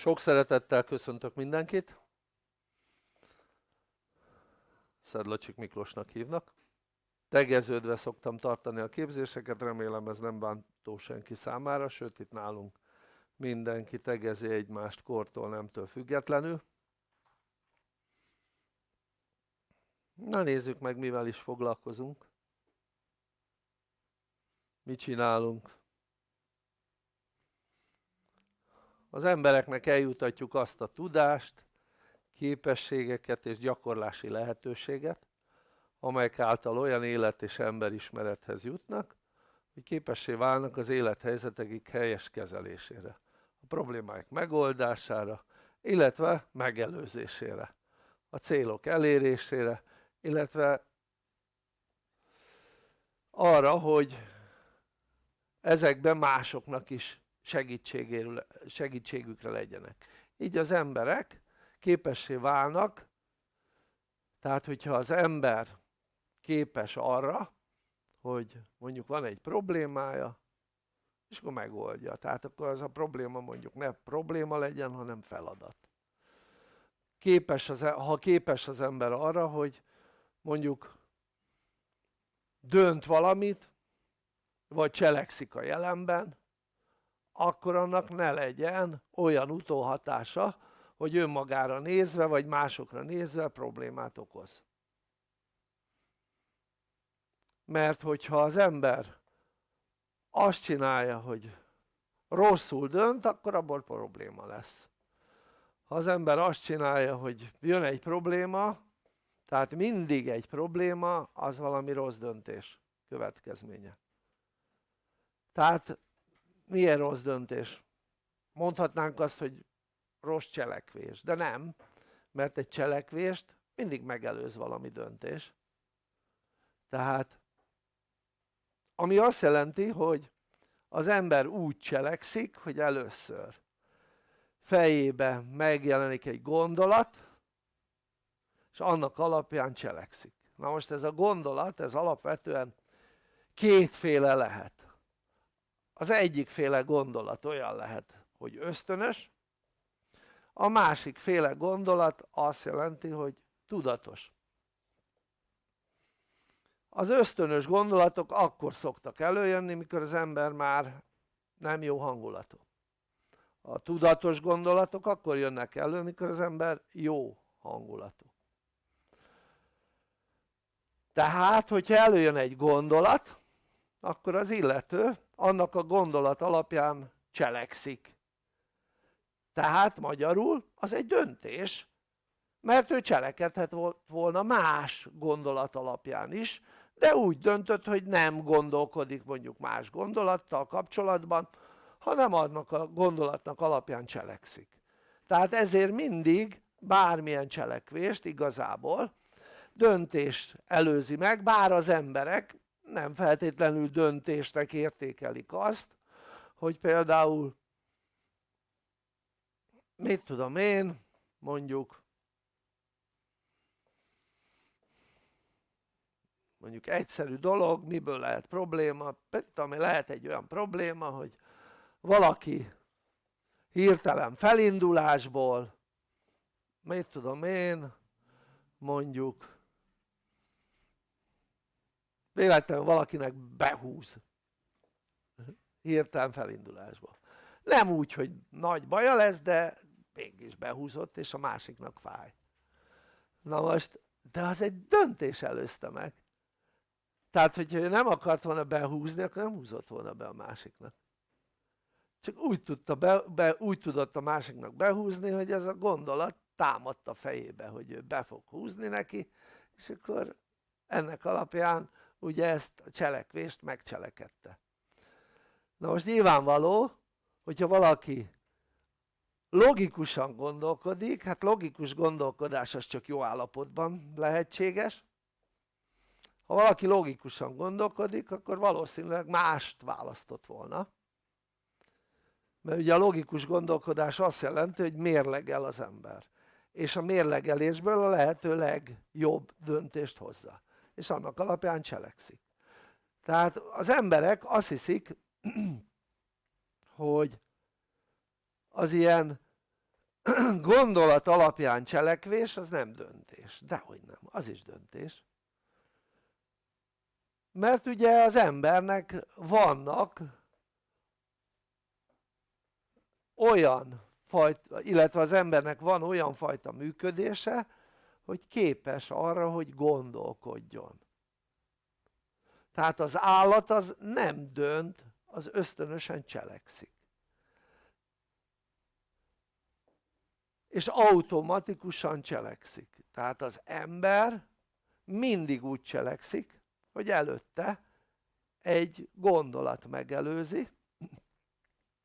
Sok szeretettel köszöntök mindenkit. Szedlacsik Miklósnak hívnak. Tegeződve szoktam tartani a képzéseket, remélem ez nem bántó senki számára, sőt itt nálunk mindenki tegezi egymást kortól, nemtől függetlenül. Na nézzük meg mivel is foglalkozunk. Mit csinálunk? Az embereknek eljutatjuk azt a tudást, képességeket és gyakorlási lehetőséget, amelyek által olyan élet és emberismerethez jutnak, hogy képessé válnak az élethelyzetekig helyes kezelésére, a problémáik megoldására, illetve megelőzésére, a célok elérésére, illetve arra, hogy ezekben másoknak is segítségükre legyenek. Így az emberek képessé válnak, tehát hogyha az ember képes arra, hogy mondjuk van egy problémája, és akkor megoldja. Tehát akkor az a probléma mondjuk ne probléma legyen, hanem feladat. Képes az, e- ha képes az ember arra, hogy mondjuk dönt valamit, vagy cselekszik a jelenben, akkor annak ne legyen olyan utóhatása, hogy önmagára nézve, vagy másokra nézve problémát okoz. Mert hogyha az ember azt csinálja, hogy rosszul dönt, akkor abból probléma lesz. Ha az ember azt csinálja, hogy jön egy probléma, tehát mindig egy probléma, az valami rossz döntés következménye. Tehát milyen rossz döntés? Mondhatnánk azt, hogy rossz cselekvés, de nem, mert egy cselekvést mindig megelőz valami döntés. Tehát, ami azt jelenti, hogy az ember úgy cselekszik, hogy először fejébe megjelenik egy gondolat, és annak alapján cselekszik. Na most ez a gondolat, ez alapvetően kétféle lehet az egyikféle gondolat olyan lehet hogy ösztönös a másik féle gondolat azt jelenti hogy tudatos. Az ösztönös gondolatok akkor szoktak előjönni mikor az ember már nem jó hangulatú. A tudatos gondolatok akkor jönnek elő mikor az ember jó hangulatú. Tehát hogyha előjön egy gondolat akkor az illető annak a gondolat alapján cselekszik. Tehát magyarul az egy döntés mert ő cselekedhet volna más gondolat alapján is de úgy döntött hogy nem gondolkodik mondjuk más gondolattal kapcsolatban hanem annak a gondolatnak alapján cselekszik. Tehát ezért mindig bármilyen cselekvést igazából döntés előzi meg bár az emberek nem feltétlenül döntésnek értékelik azt hogy például mit tudom én mondjuk mondjuk egyszerű dolog miből lehet probléma ami lehet egy olyan probléma hogy valaki hirtelen felindulásból mit tudom én mondjuk véletlenül valakinek behúz. Hirtelen felindulásba. Nem úgy hogy nagy baja lesz de mégis behúzott és a másiknak fáj. Na most de az egy döntés előzte meg. Tehát hogyha ő nem akart volna behúzni akkor nem húzott volna be a másiknak. Csak úgy, tudta be, be, úgy tudott a másiknak behúzni hogy ez a gondolat támadt a fejébe hogy ő be fog húzni neki és akkor ennek alapján ugye ezt a cselekvést megcselekedte. Na most nyilvánvaló hogyha valaki logikusan gondolkodik, hát logikus gondolkodás az csak jó állapotban lehetséges. Ha valaki logikusan gondolkodik akkor valószínűleg mást választott volna. Mert ugye a logikus gondolkodás azt jelenti hogy mérlegel az ember. És a mérlegelésből a lehető legjobb döntést hozza és annak alapján cselekszik. Tehát az emberek azt hiszik hogy az ilyen gondolat alapján cselekvés az nem döntés, dehogy nem, az is döntés. Mert ugye az embernek vannak olyan fajta, illetve az embernek van olyan fajta működése hogy képes arra hogy gondolkodjon. Tehát az állat az nem dönt az ösztönösen cselekszik. És automatikusan cselekszik. Tehát az ember mindig úgy cselekszik hogy előtte egy gondolat megelőzi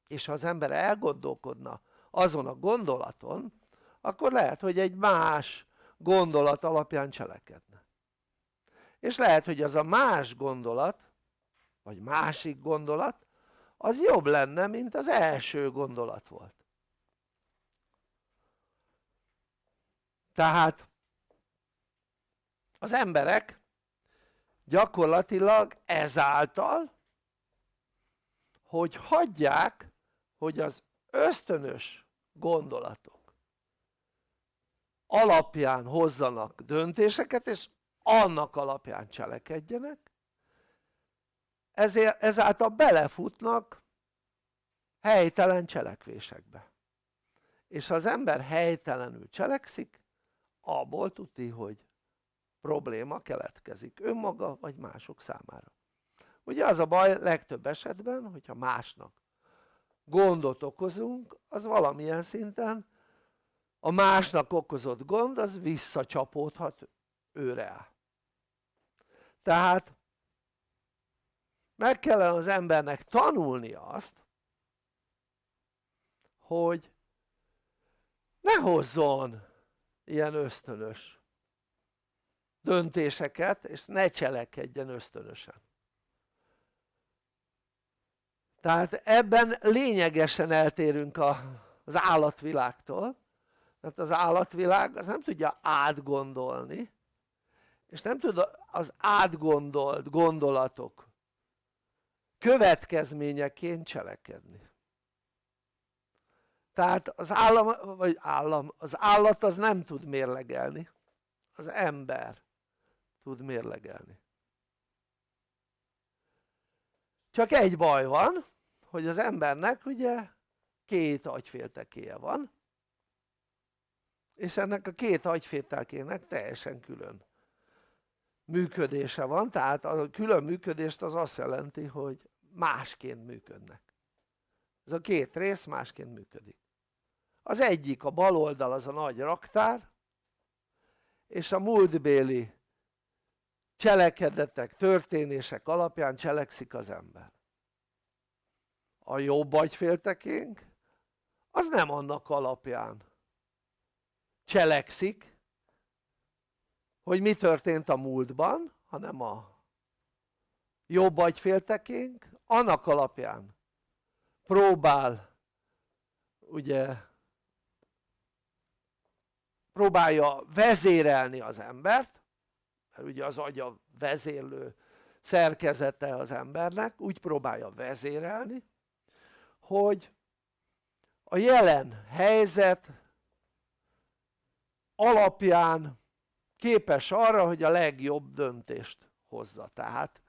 és ha az ember elgondolkodna azon a gondolaton akkor lehet hogy egy más gondolat alapján cselekedne. És lehet hogy az a más gondolat vagy másik gondolat az jobb lenne mint az első gondolat volt. Tehát az emberek gyakorlatilag ezáltal hogy hagyják hogy az ösztönös gondolatok alapján hozzanak döntéseket és annak alapján cselekedjenek. Ezért, ezáltal belefutnak helytelen cselekvésekbe. És ha az ember helytelenül cselekszik abból tudni hogy probléma keletkezik önmaga vagy mások számára. Ugye az a baj legtöbb esetben hogyha másnak gondot okozunk az valamilyen szinten a másnak okozott gond az visszacsapódhat őre. Tehát meg kellene az embernek tanulni azt hogy ne hozzon ilyen ösztönös döntéseket és ne cselekedjen ösztönösen. Tehát ebben lényegesen eltérünk a, az állatvilágtól mert az állatvilág az nem tudja átgondolni és nem tud az átgondolt gondolatok következményeként cselekedni. Tehát az állam, vagy állam, az állat az nem tud mérlegelni az ember tud mérlegelni. Csak egy baj van hogy az embernek ugye két agyféltekéje van és ennek a két agyféltekének teljesen külön működése van. Tehát a külön működést az azt jelenti hogy másként működnek. Ez a két rész másként működik. Az egyik a bal oldal az a nagy raktár és a múltbéli cselekedetek, történések alapján cselekszik az ember. A jobb agyféltekénk az nem annak alapján cselekszik hogy mi történt a múltban hanem a jobb agyféltekénk annak alapján próbál ugye próbálja vezérelni az embert mert ugye az agya vezérlő szerkezete az embernek úgy próbálja vezérelni hogy a jelen helyzet alapján képes arra hogy a legjobb döntést hozza. Tehát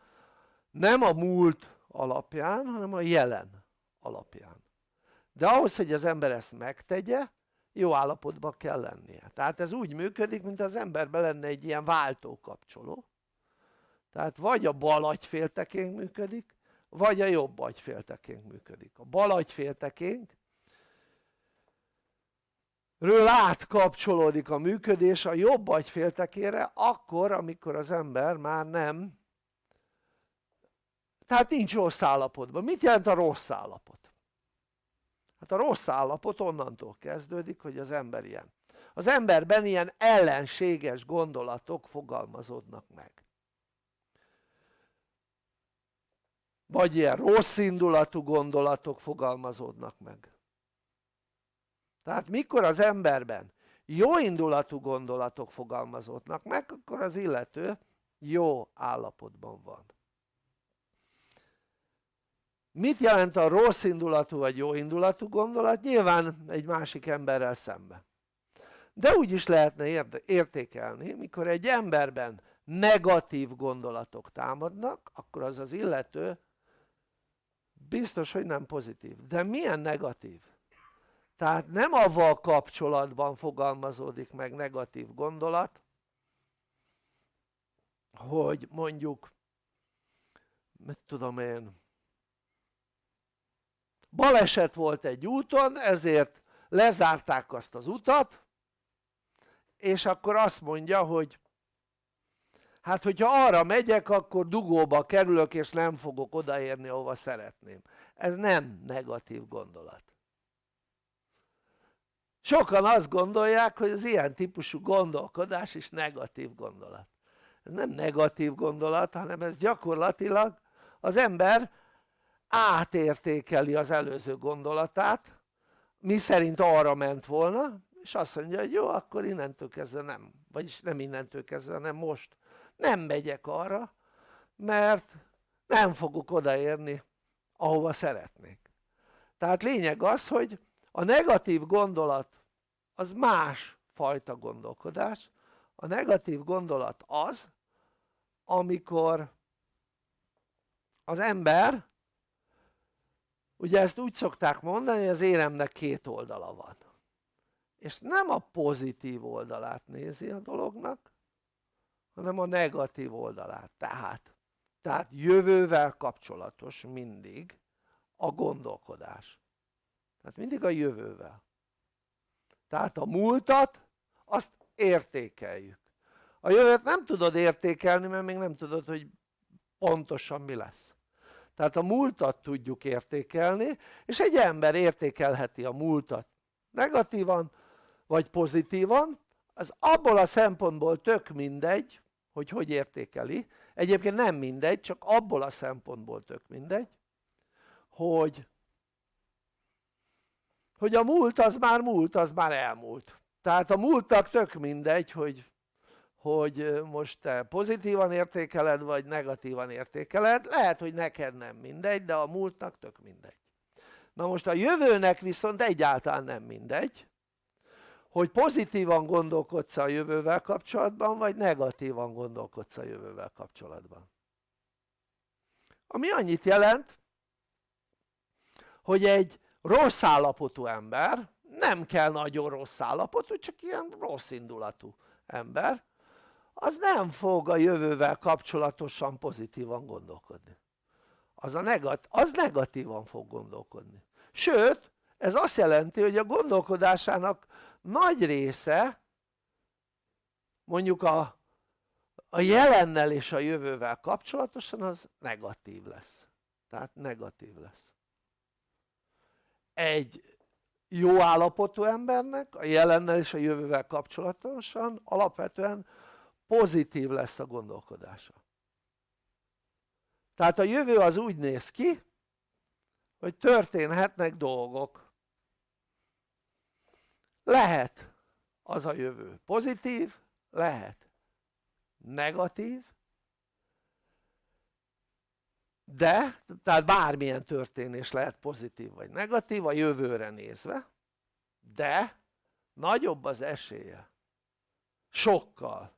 nem a múlt alapján hanem a jelen alapján. De ahhoz hogy az ember ezt megtegye jó állapotban kell lennie. Tehát ez úgy működik mint az emberben lenne egy ilyen váltókapcsoló. Tehát vagy a bal agyféltekénk működik vagy a jobb agyféltekénk működik. A bal agyféltekénk ről átkapcsolódik a működés a jobb agyféltekére akkor amikor az ember már nem. Tehát nincs rossz állapotban, mit jelent a rossz állapot? hát a rossz állapot onnantól kezdődik hogy az ember ilyen. Az emberben ilyen ellenséges gondolatok fogalmazódnak meg. Vagy ilyen rossz indulatú gondolatok fogalmazódnak meg tehát mikor az emberben jó indulatú gondolatok fogalmazódnak meg akkor az illető jó állapotban van mit jelent a rossz indulatú vagy jó indulatú gondolat? nyilván egy másik emberrel szemben de úgy is lehetne értékelni mikor egy emberben negatív gondolatok támadnak akkor az az illető biztos hogy nem pozitív, de milyen negatív? Tehát nem avval kapcsolatban fogalmazódik meg negatív gondolat hogy mondjuk mit tudom én baleset volt egy úton ezért lezárták azt az utat és akkor azt mondja hogy hát hogyha arra megyek akkor dugóba kerülök és nem fogok odaérni ahova szeretném. Ez nem negatív gondolat sokan azt gondolják hogy az ilyen típusú gondolkodás is negatív gondolat. Ez nem negatív gondolat hanem ez gyakorlatilag az ember átértékeli az előző gondolatát mi szerint arra ment volna és azt mondja hogy jó akkor innentől kezdve nem vagyis nem innentől kezdve hanem most. Nem megyek arra mert nem fogok odaérni ahova szeretnék. Tehát lényeg az hogy a negatív gondolat az más fajta gondolkodás. A negatív gondolat az amikor az ember ugye ezt úgy szokták mondani hogy az éremnek két oldala van. És nem a pozitív oldalát nézi a dolognak hanem a negatív oldalát. Tehát tehát jövővel kapcsolatos mindig a gondolkodás. Tehát mindig a jövővel tehát a múltat azt értékeljük. A jövőt nem tudod értékelni mert még nem tudod hogy pontosan mi lesz. Tehát a múltat tudjuk értékelni és egy ember értékelheti a múltat. Negatívan vagy pozitívan az abból a szempontból tök mindegy hogy hogy értékeli. Egyébként nem mindegy csak abból a szempontból tök mindegy hogy hogy a múlt az már múlt az már elmúlt. Tehát a múltnak tök mindegy hogy hogy most te pozitívan értékeled vagy negatívan értékeled. Lehet hogy neked nem mindegy de a múltnak tök mindegy. Na most a jövőnek viszont egyáltalán nem mindegy hogy pozitívan gondolkodsz a jövővel kapcsolatban vagy negatívan gondolkodsz a jövővel kapcsolatban. Ami annyit jelent hogy egy rossz állapotú ember nem kell nagyon rossz állapotú csak ilyen rossz indulatú ember az nem fog a jövővel kapcsolatosan pozitívan gondolkodni. Az, a negat, az negatívan fog gondolkodni. Sőt ez azt jelenti hogy a gondolkodásának nagy része mondjuk a, a jelennel és a jövővel kapcsolatosan az negatív lesz. Tehát negatív lesz egy jó állapotú embernek a jelennel és a jövővel kapcsolatosan alapvetően pozitív lesz a gondolkodása. Tehát a jövő az úgy néz ki hogy történhetnek dolgok. Lehet az a jövő pozitív, lehet negatív de, tehát bármilyen történés lehet pozitív vagy negatív a jövőre nézve de nagyobb az esélye sokkal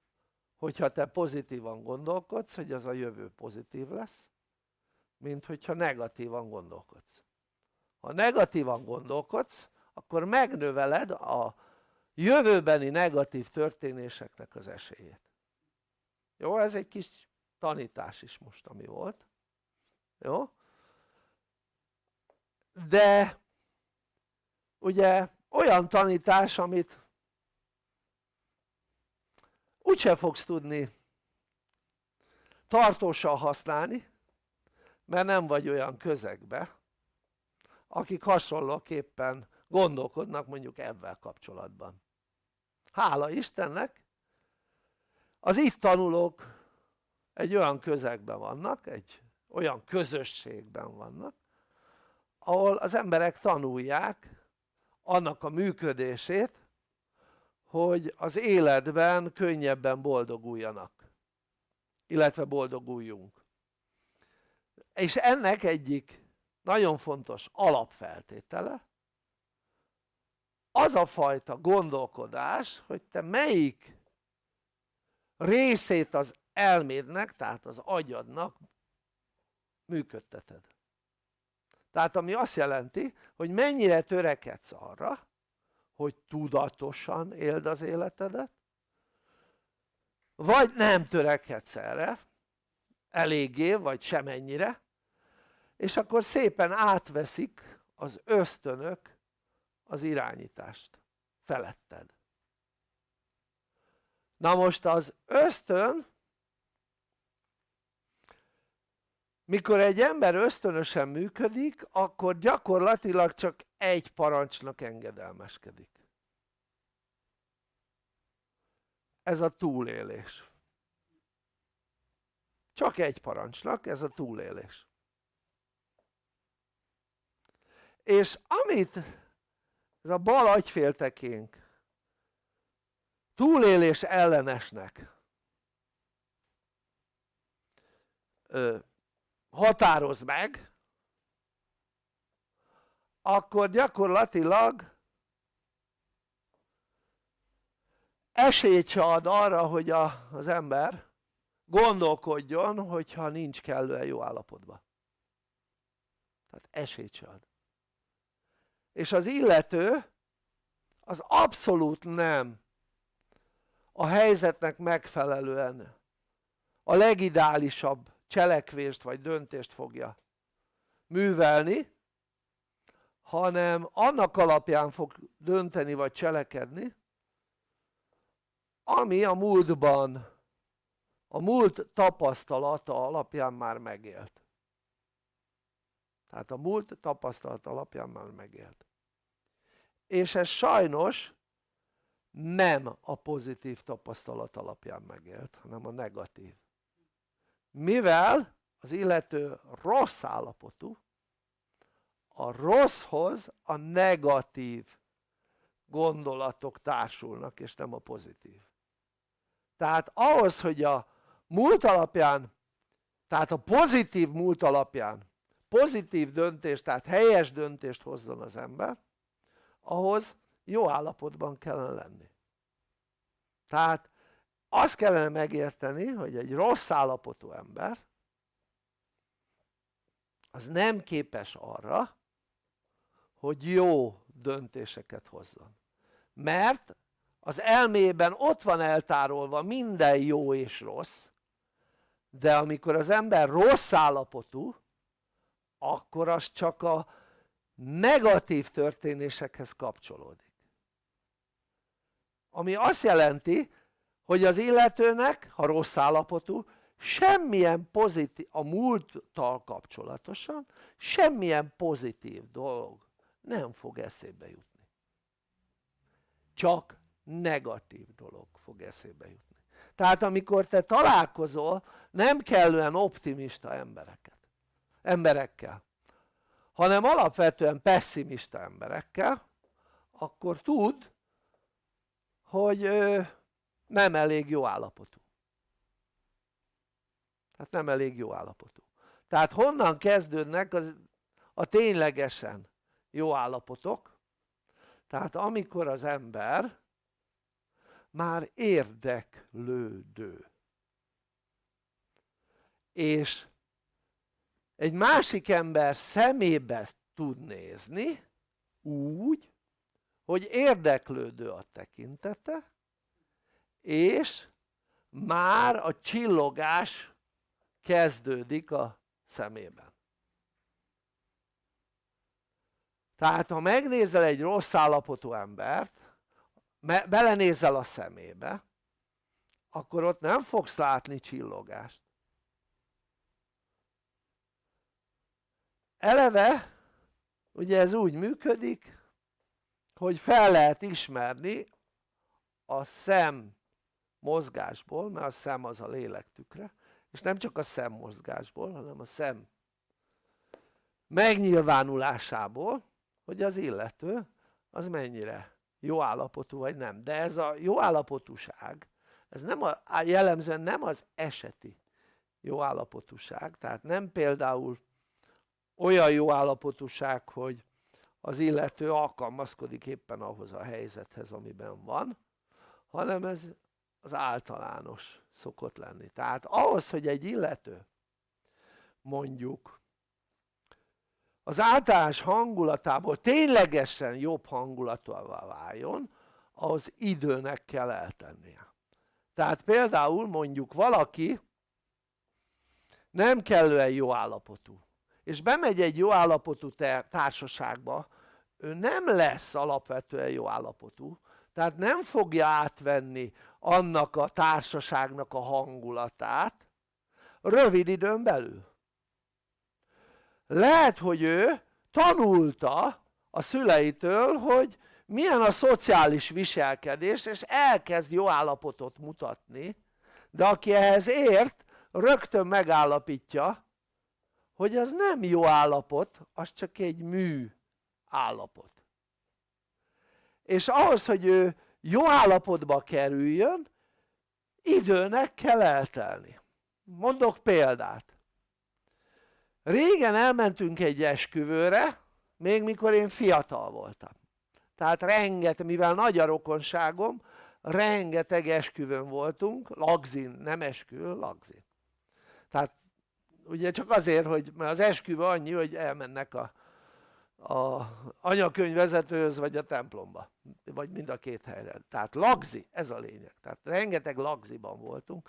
hogyha te pozitívan gondolkodsz hogy az a jövő pozitív lesz mint hogyha negatívan gondolkodsz. Ha negatívan gondolkodsz akkor megnöveled a jövőbeni negatív történéseknek az esélyét. Jó ez egy kis tanítás is most ami volt jó? De ugye olyan tanítás amit úgyse fogsz tudni tartósan használni mert nem vagy olyan közegbe akik hasonlóképpen gondolkodnak mondjuk ebben kapcsolatban. Hála Istennek az itt tanulók egy olyan közegben vannak, egy olyan közösségben vannak ahol az emberek tanulják annak a működését hogy az életben könnyebben boldoguljanak illetve boldoguljunk. És ennek egyik nagyon fontos alapfeltétele az a fajta gondolkodás hogy te melyik részét az elmédnek tehát az agyadnak működteted. Tehát ami azt jelenti hogy mennyire törekedsz arra hogy tudatosan éld az életedet vagy nem törekedsz erre eléggé vagy semennyire és akkor szépen átveszik az ösztönök az irányítást feletted. Na most az ösztön mikor egy ember ösztönösen működik akkor gyakorlatilag csak egy parancsnak engedelmeskedik. Ez a túlélés. Csak egy parancsnak ez a túlélés. És amit ez a bal agyféltekénk túlélés ellenesnek ö, határoz meg akkor gyakorlatilag esélyt se ad arra hogy a, az ember gondolkodjon hogyha nincs kellően jó állapotban. Tehát esélyt se ad. És az illető az abszolút nem a helyzetnek megfelelően a legideálisabb cselekvést vagy döntést fogja művelni hanem annak alapján fog dönteni vagy cselekedni ami a múltban a múlt tapasztalata alapján már megélt. Tehát a múlt tapasztalata alapján már megélt. És ez sajnos nem a pozitív tapasztalat alapján megélt hanem a negatív mivel az illető rossz állapotú a rosszhoz a negatív gondolatok társulnak és nem a pozitív. Tehát ahhoz hogy a múlt alapján tehát a pozitív múlt alapján pozitív döntést tehát helyes döntést hozzon az ember ahhoz jó állapotban kellene lenni. Tehát azt kellene megérteni hogy egy rossz állapotú ember az nem képes arra hogy jó döntéseket hozzon. Mert az elmében ott van eltárolva minden jó és rossz de amikor az ember rossz állapotú akkor az csak a negatív történésekhez kapcsolódik. Ami azt jelenti hogy az illetőnek ha rossz állapotú semmilyen pozitív a múlttal kapcsolatosan semmilyen pozitív dolog nem fog eszébe jutni. Csak negatív dolog fog eszébe jutni. Tehát amikor te találkozol nem kellően optimista embereket, emberekkel hanem alapvetően pessimista emberekkel akkor tud hogy nem elég jó állapotú. Tehát nem elég jó állapotú. Tehát honnan kezdődnek az, a ténylegesen jó állapotok? Tehát amikor az ember már érdeklődő. És egy másik ember szemébe tud nézni úgy hogy érdeklődő a tekintete és már a csillogás kezdődik a szemében. Tehát ha megnézel egy rossz állapotú embert belenézel a szemébe akkor ott nem fogsz látni csillogást. Eleve ugye ez úgy működik hogy fel lehet ismerni a szem mozgásból mert a szem az a lélek tükre és nem csak a szem mozgásból hanem a szem megnyilvánulásából hogy az illető az mennyire jó állapotú vagy nem. De ez a jó állapotúság ez nem a, jellemzően nem az eseti jó állapotúság. Tehát nem például olyan jó állapotúság hogy az illető alkalmazkodik éppen ahhoz a helyzethez amiben van hanem ez az általános szokott lenni. Tehát ahhoz hogy egy illető mondjuk az általános hangulatából ténylegesen jobb hangulatúvá váljon az időnek kell eltennie. Tehát például mondjuk valaki nem kellően jó állapotú és bemegy egy jó állapotú társaságba ő nem lesz alapvetően jó állapotú tehát nem fogja átvenni annak a társaságnak a hangulatát rövid időn belül. Lehet hogy ő tanulta a szüleitől hogy milyen a szociális viselkedés és elkezd jó állapotot mutatni de aki ehhez ért rögtön megállapítja hogy az nem jó állapot az csak egy mű állapot és ahhoz hogy ő jó állapotba kerüljön időnek kell eltelni. Mondok példát. Régen elmentünk egy esküvőre még mikor én fiatal voltam. Tehát rengeteg, mivel nagy a rokonságom rengeteg esküvőn voltunk, lagzin, nem esküvő, lagzin. Tehát ugye csak azért hogy mert az esküvő annyi hogy elmennek a, a anyakönyvvezetőhöz vagy a templomba vagy mind a két helyre. Tehát lagzi ez a lényeg. Tehát rengeteg lagziban voltunk.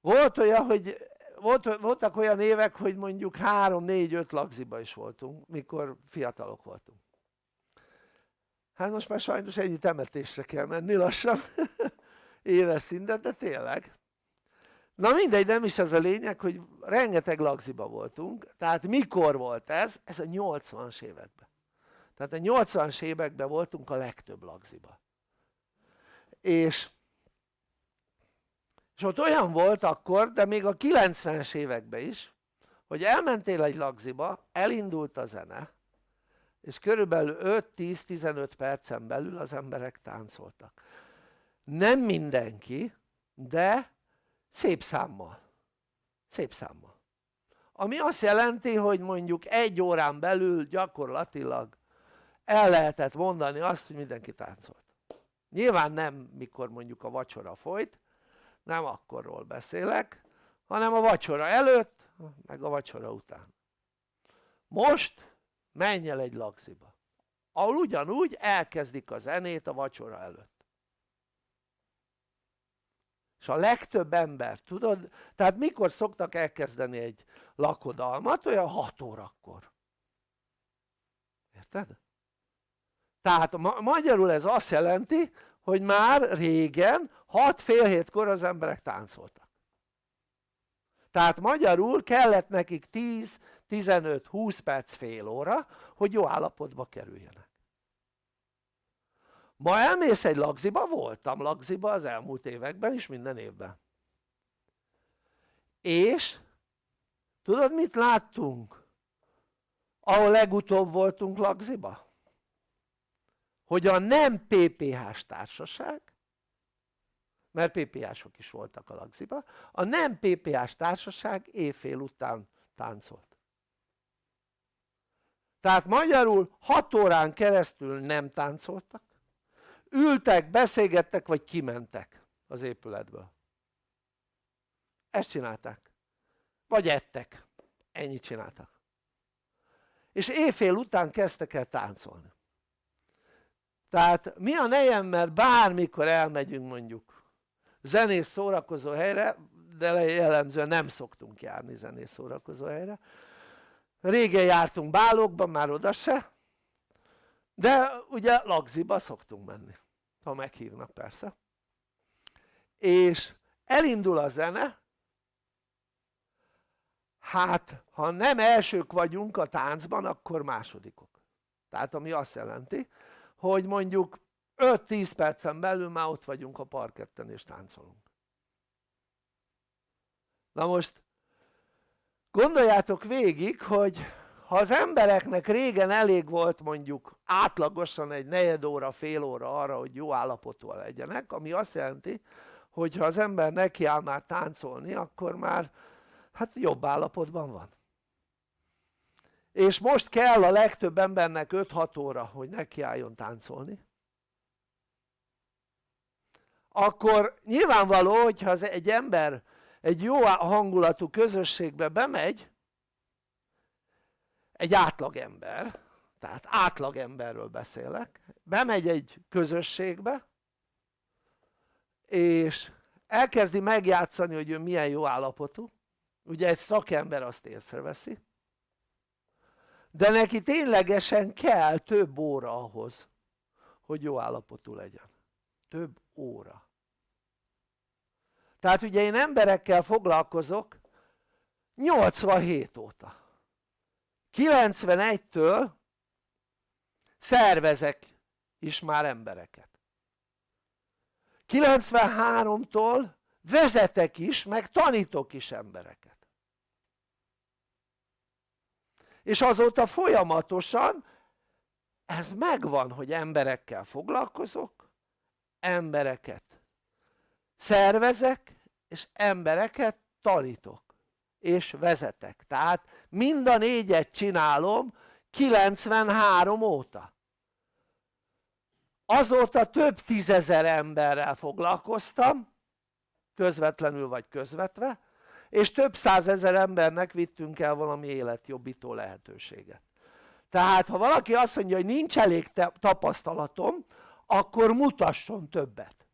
Volt olyan hogy volt, voltak olyan évek hogy mondjuk 3-4-5 lagziba is voltunk mikor fiatalok voltunk. Hát most már sajnos ennyi temetésre kell menni lassan. Éves szinten de tényleg na mindegy nem is ez a lényeg hogy rengeteg lagziba voltunk. Tehát mikor volt ez? ez a 80-as években. Tehát a 80-as években voltunk a legtöbb lagziba. És és ott olyan volt akkor de még a 90-es években is hogy elmentél egy lagziba elindult a zene és körülbelül 5-10-15 percen belül az emberek táncoltak. Nem mindenki de szép számmal. Szép számmal. Ami azt jelenti hogy mondjuk egy órán belül gyakorlatilag el lehetett mondani azt hogy mindenki táncolt. Nyilván nem mikor mondjuk a vacsora folyt nem akkorról beszélek hanem a vacsora előtt meg a vacsora után. Most menj el egy lagziba ahol ugyanúgy elkezdik a zenét a vacsora előtt és a legtöbb ember tudod tehát mikor szoktak elkezdeni egy lakodalmat? Olyan 6 órakor. Érted? tehát ma magyarul ez azt jelenti hogy már régen 6 fél hétkor az emberek táncoltak. Tehát magyarul kellett nekik 10-15-20 perc fél óra hogy jó állapotba kerüljenek ma elmész egy lagziba, voltam lagziba az elmúlt években is minden évben. És tudod mit láttunk? Ahol legutóbb voltunk lagziba? hogy a nem PPH-s társaság mert PPH-sok is voltak a lagziba a nem PPH-s társaság éjfél után táncolt. Tehát magyarul 6 órán keresztül nem táncoltak ültek, beszélgettek vagy kimentek az épületből. Ezt csinálták. Vagy ettek, ennyit csináltak. És éjfél után kezdtek el táncolni. Tehát mi a nejem mert bármikor elmegyünk mondjuk zenés szórakozó helyre de jellemzően nem szoktunk járni zenés szórakozó helyre. Régen jártunk bálokban már oda se de ugye lagziba szoktunk menni ha meghívnak persze. És elindul a zene. Hát ha nem elsők vagyunk a táncban akkor másodikok. Tehát ami azt jelenti hogy mondjuk 5-10 percen belül már ott vagyunk a parketten és táncolunk. Na most gondoljátok végig hogy ha az embereknek régen elég volt mondjuk átlagosan egy negyed óra, fél óra arra hogy jó állapotúan legyenek ami azt jelenti hogy ha az ember nekiáll már táncolni akkor már hát jobb állapotban van. És most kell a legtöbb embernek 5-6 óra hogy nekiálljon táncolni. Akkor nyilvánvaló hogyha az egy ember egy jó hangulatú közösségbe bemegy egy átlagember tehát átlagemberről beszélek bemegy egy közösségbe és elkezdi megjátszani hogy ő milyen jó állapotú. Ugye egy szakember azt észreveszi. De neki ténylegesen kell több óra ahhoz hogy jó állapotú legyen. Több óra. Tehát ugye én emberekkel foglalkozok 87 óta 91-től szervezek is már embereket. 93-tól vezetek is meg tanítok is embereket. És azóta folyamatosan ez megvan hogy emberekkel foglalkozok embereket szervezek és embereket tanítok és vezetek. Tehát mind a négyet csinálom 93 óta. Azóta több tízezer emberrel foglalkoztam közvetlenül vagy közvetve és több százezer embernek vittünk el valami életjobbító lehetőséget. Tehát ha valaki azt mondja hogy nincs elég tapasztalatom akkor mutasson többet.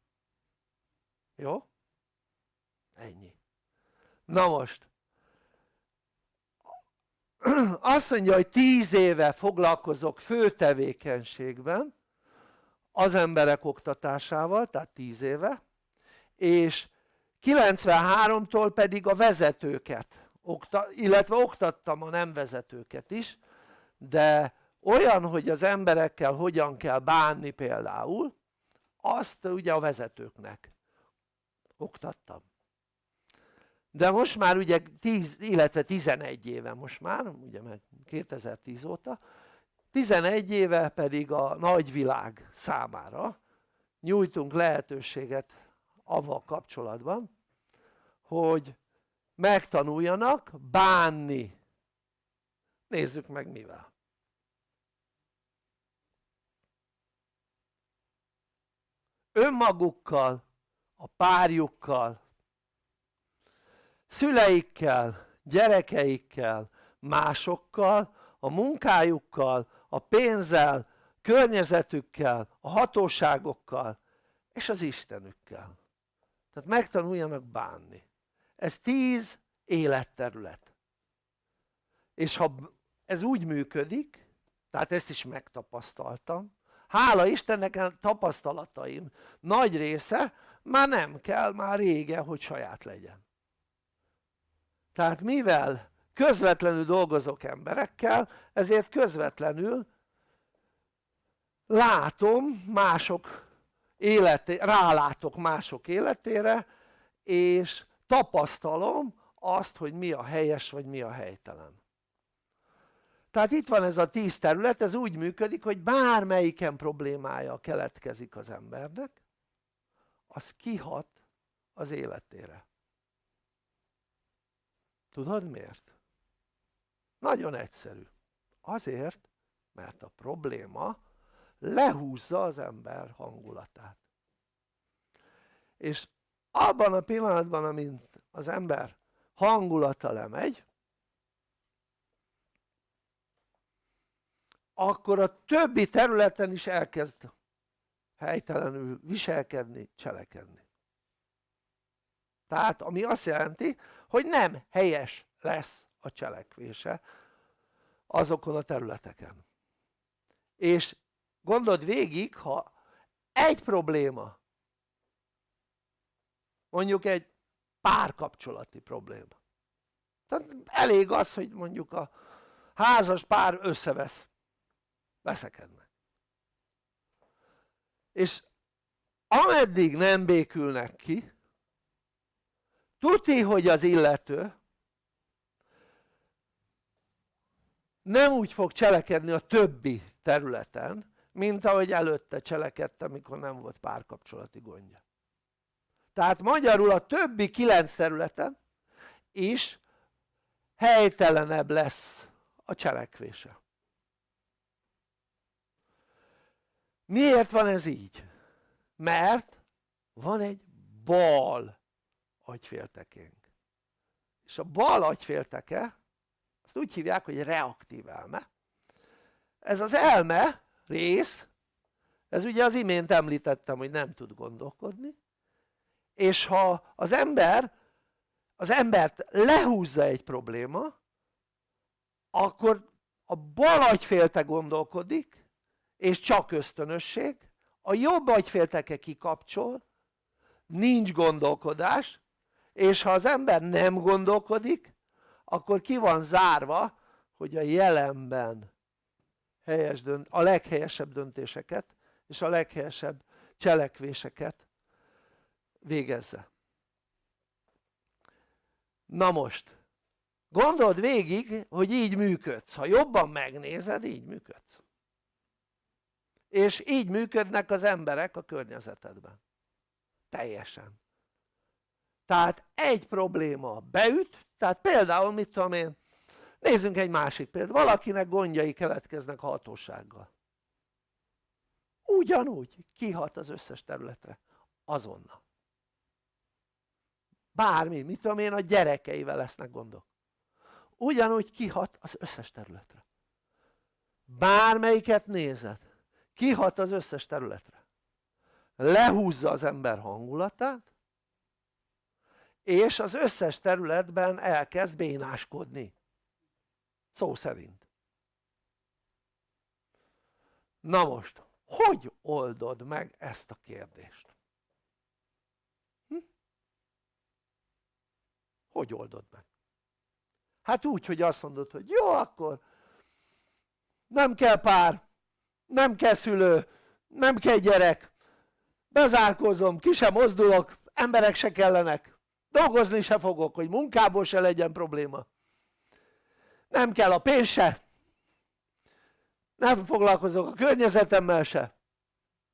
Jó? ennyi. Na most azt mondja hogy tíz éve foglalkozok fő tevékenységben az emberek oktatásával tehát tíz éve és 93-tól pedig a vezetőket illetve oktattam a nem vezetőket is de olyan hogy az emberekkel hogyan kell bánni például azt ugye a vezetőknek oktattam de most már ugye 10 illetve 11 éve most már ugye meg 2010 óta 11 éve pedig a nagyvilág számára nyújtunk lehetőséget avval kapcsolatban hogy megtanuljanak bánni. Nézzük meg mivel. Önmagukkal a párjukkal szüleikkel, gyerekeikkel, másokkal, a munkájukkal, a pénzzel, környezetükkel, a hatóságokkal és az Istenükkel. Tehát megtanuljanak bánni. Ez tíz életterület. És ha ez úgy működik tehát ezt is megtapasztaltam hála Istennek a tapasztalataim nagy része már nem kell már régen hogy saját legyen tehát mivel közvetlenül dolgozok emberekkel ezért közvetlenül látom mások életé, rálátok mások életére és tapasztalom azt hogy mi a helyes vagy mi a helytelen. Tehát itt van ez a tíz terület, ez úgy működik hogy bármelyiken problémája keletkezik az embernek az kihat az életére tudod miért? nagyon egyszerű. Azért mert a probléma lehúzza az ember hangulatát. És abban a pillanatban amint az ember hangulata lemegy akkor a többi területen is elkezd helytelenül viselkedni, cselekedni. Tehát ami azt jelenti hogy nem helyes lesz a cselekvése azokon a területeken. És gondold végig ha egy probléma mondjuk egy párkapcsolati probléma. Tehát elég az hogy mondjuk a házas pár összevesz veszekednek. És ameddig nem békülnek ki tuti hogy az illető nem úgy fog cselekedni a többi területen mint ahogy előtte cselekedtem amikor nem volt párkapcsolati gondja tehát magyarul a többi kilenc területen is helytelenebb lesz a cselekvése miért van ez így? mert van egy bal agyféltekénk. És a bal agyfélteke azt úgy hívják hogy reaktív elme. Ez az elme rész ez ugye az imént említettem hogy nem tud gondolkodni és ha az ember az embert lehúzza egy probléma akkor a bal agyfélte gondolkodik és csak ösztönösség a jobb agyfélteke kikapcsol nincs gondolkodás és ha az ember nem gondolkodik akkor ki van zárva hogy a jelenben helyes dönt, a leghelyesebb döntéseket és a leghelyesebb cselekvéseket végezze. Na most gondold végig hogy így működsz, ha jobban megnézed így működsz. És így működnek az emberek a környezetedben. Teljesen tehát egy probléma beüt tehát például mit tudom én nézzünk egy másik példát. Valakinek gondjai keletkeznek a hatósággal. Ugyanúgy kihat az összes területre. Azonnal. Bármi, mit tudom én a gyerekeivel lesznek gondok. Ugyanúgy kihat az összes területre. Bármelyiket nézed kihat az összes területre. Lehúzza az ember hangulatát és az összes területben elkezd bénáskodni szó szerint na most hogy oldod meg ezt a kérdést? Hm? hogy oldod meg? hát úgy hogy azt mondod hogy jó akkor nem kell pár nem kell szülő nem kell gyerek bezárkózom, ki sem mozdulok emberek se kellenek dolgozni se fogok hogy munkából se legyen probléma. Nem kell a pénz se. Nem foglalkozok a környezetemmel se.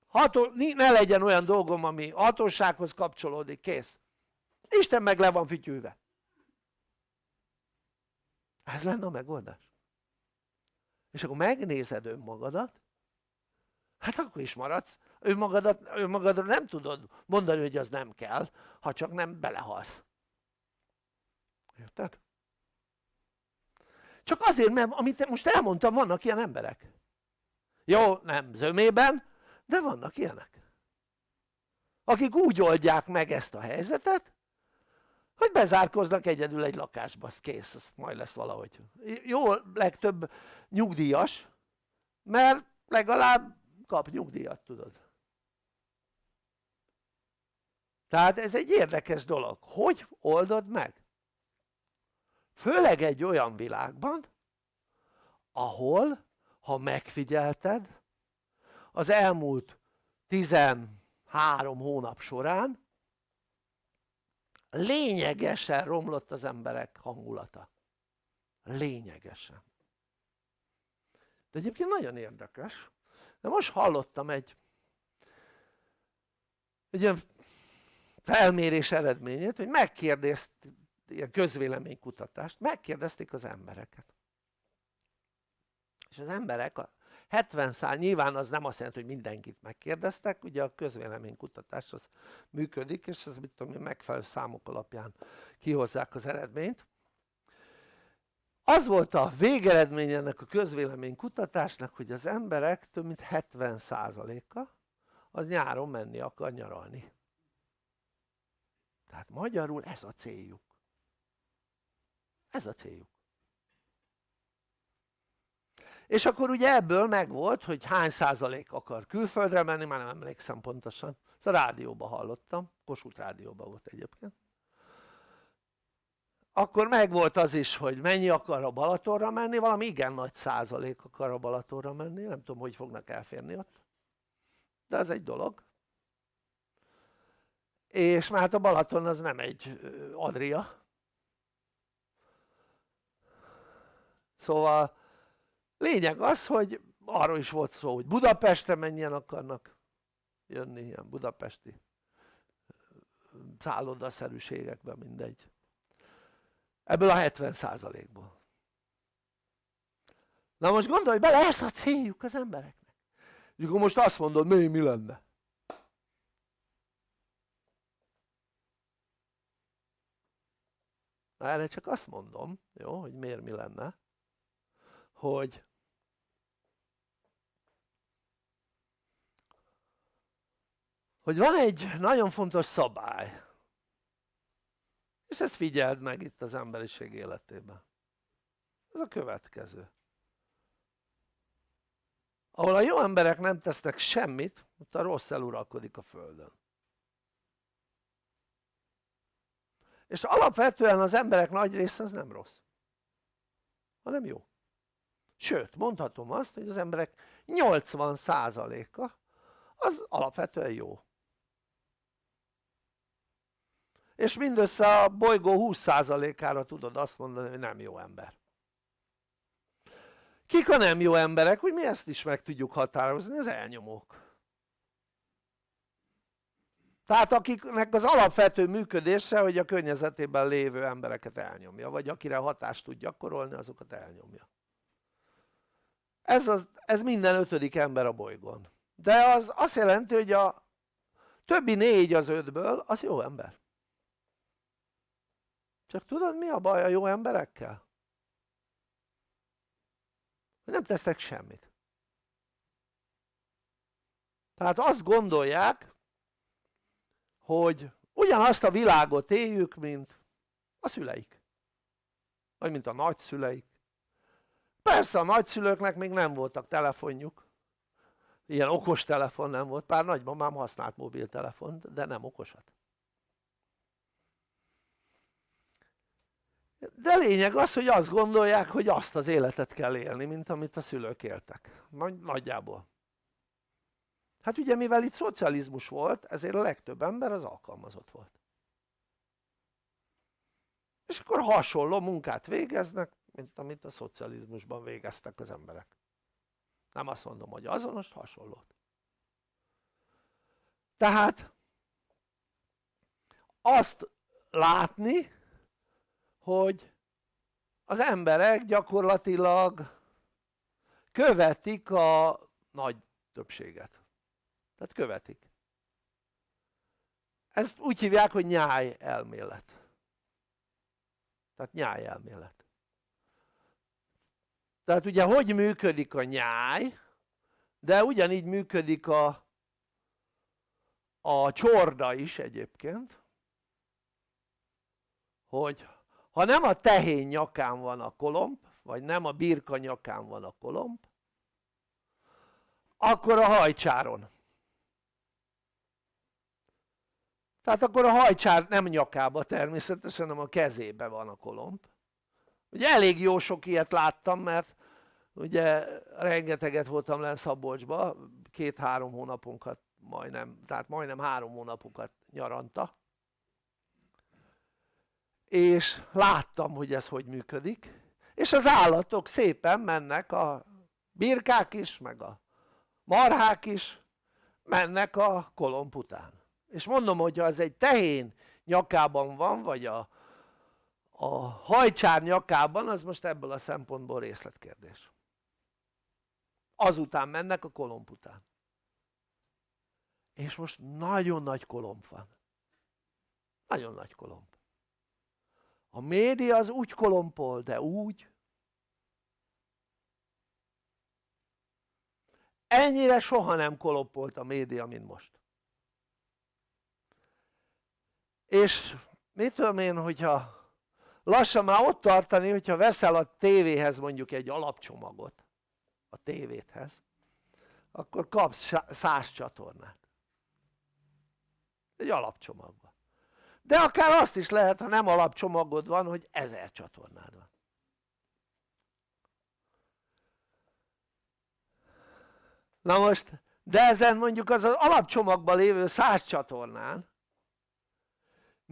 Ható, ne legyen olyan dolgom ami hatósághoz kapcsolódik, kész. Isten meg le van fütyülve. Ez lenne a megoldás. És akkor megnézed önmagadat hát akkor is maradsz önmagadat, önmagadra nem tudod mondani hogy az nem kell ha csak nem belehalsz. Érted? csak azért mert amit most elmondtam vannak ilyen emberek. Jó nem zömében de vannak ilyenek. Akik úgy oldják meg ezt a helyzetet hogy bezárkoznak egyedül egy lakásba, az kész, az majd lesz valahogy. Jó legtöbb nyugdíjas mert legalább kap nyugdíjat tudod tehát ez egy érdekes dolog, hogy oldod meg? főleg egy olyan világban ahol ha megfigyelted az elmúlt 13 hónap során lényegesen romlott az emberek hangulata. Lényegesen. De egyébként nagyon érdekes. De most hallottam egy egy ilyen felmérés eredményét hogy megkérdezt ilyen közvéleménykutatást megkérdezték az embereket. És az emberek a 70 szál nyilván az nem azt jelenti hogy mindenkit megkérdeztek ugye a közvéleménykutatás az működik és ez mit tudom én megfelelő számok alapján kihozzák az eredményt. Az volt a végeredmény ennek a közvéleménykutatásnak hogy az emberek több mint 70%-a az nyáron menni akar nyaralni tehát magyarul ez a céljuk. Ez a céljuk. És akkor ugye ebből megvolt hogy hány százalék akar külföldre menni már nem emlékszem pontosan. Ezt a rádióban hallottam. Kossuth rádióban volt egyébként. Akkor megvolt az is hogy mennyi akar a Balatonra menni valami igen nagy százalék akar a Balatonra menni nem tudom hogy fognak elférni ott. De ez egy dolog és már hát a Balaton az nem egy Adria. Szóval lényeg az hogy arról is volt szó hogy Budapestre mennyien akarnak jönni ilyen budapesti szállodaszerűségekben mindegy. Ebből a 70%-ból na most gondolj bele ez a céljuk az embereknek. És akkor most azt mondod mi, mi lenne na erre csak azt mondom jó hogy miért mi lenne hogy hogy van egy nagyon fontos szabály és ezt figyeld meg itt az emberiség életében. Ez a következő. Ahol a jó emberek nem tesznek semmit ott a rossz eluralkodik a földön és alapvetően az emberek nagy része az nem rossz hanem jó. Sőt mondhatom azt hogy az emberek 80%-a az alapvetően jó. És mindössze a bolygó 20%-ára tudod azt mondani hogy nem jó ember. Kik a nem jó emberek? hogy mi ezt is meg tudjuk határozni, az elnyomók tehát akiknek az alapvető működése hogy a környezetében lévő embereket elnyomja vagy akire hatást tud gyakorolni azokat elnyomja. Ez, az, ez minden ötödik ember a bolygón. De az azt jelenti hogy a többi négy az ötből az jó ember. Csak tudod mi a baj a jó emberekkel? nem tesznek semmit. Tehát azt gondolják hogy ugyanazt a világot éljük mint a szüleik. Vagy mint a nagyszüleik. Persze a nagyszülőknek még nem voltak telefonjuk. Ilyen okos telefon nem volt, pár nagymamám használt mobiltelefont de nem okosat. De lényeg az hogy azt gondolják hogy azt az életet kell élni mint amit a szülők éltek. Nagyjából hát ugye mivel itt szocializmus volt ezért a legtöbb ember az alkalmazott volt. És akkor hasonló munkát végeznek mint amit a szocializmusban végeztek az emberek. Nem azt mondom hogy azonos, hasonlót. Tehát azt látni hogy az emberek gyakorlatilag követik a nagy többséget tehát követik. Ezt úgy hívják hogy nyáj elmélet. Tehát nyáj elmélet. Tehát ugye hogy működik a nyáj? De ugyanígy működik a a csorda is egyébként hogy ha nem a tehén nyakán van a kolomb vagy nem a birka nyakán van a kolomb akkor a hajcsáron tehát akkor a hajcsár nem nyakába természetesen hanem a kezébe van a kolomb. Ugye elég jó sok ilyet láttam mert ugye rengeteget voltam len Szabolcsba két-három hónapunkat majdnem, tehát majdnem három hónapokat nyaranta. És láttam hogy ez hogy működik. És az állatok szépen mennek a birkák is meg a marhák is mennek a kolomb után és mondom hogy ha ez egy tehén nyakában van vagy a, a hajcsár nyakában az most ebből a szempontból részletkérdés. Azután mennek a kolomb után. És most nagyon nagy kolomb van. Nagyon nagy kolomb. A média az úgy kolompol de úgy. Ennyire soha nem kolompolt a média mint most és mit tudom én hogyha lassan már ott tartani hogyha veszel a tévéhez mondjuk egy alapcsomagot a tévéthez akkor kapsz száz csatornát. Egy alapcsomagban de akár azt is lehet ha nem alapcsomagod van hogy ezer csatornád van. Na most de ezen mondjuk az, az alapcsomagban lévő száz csatornán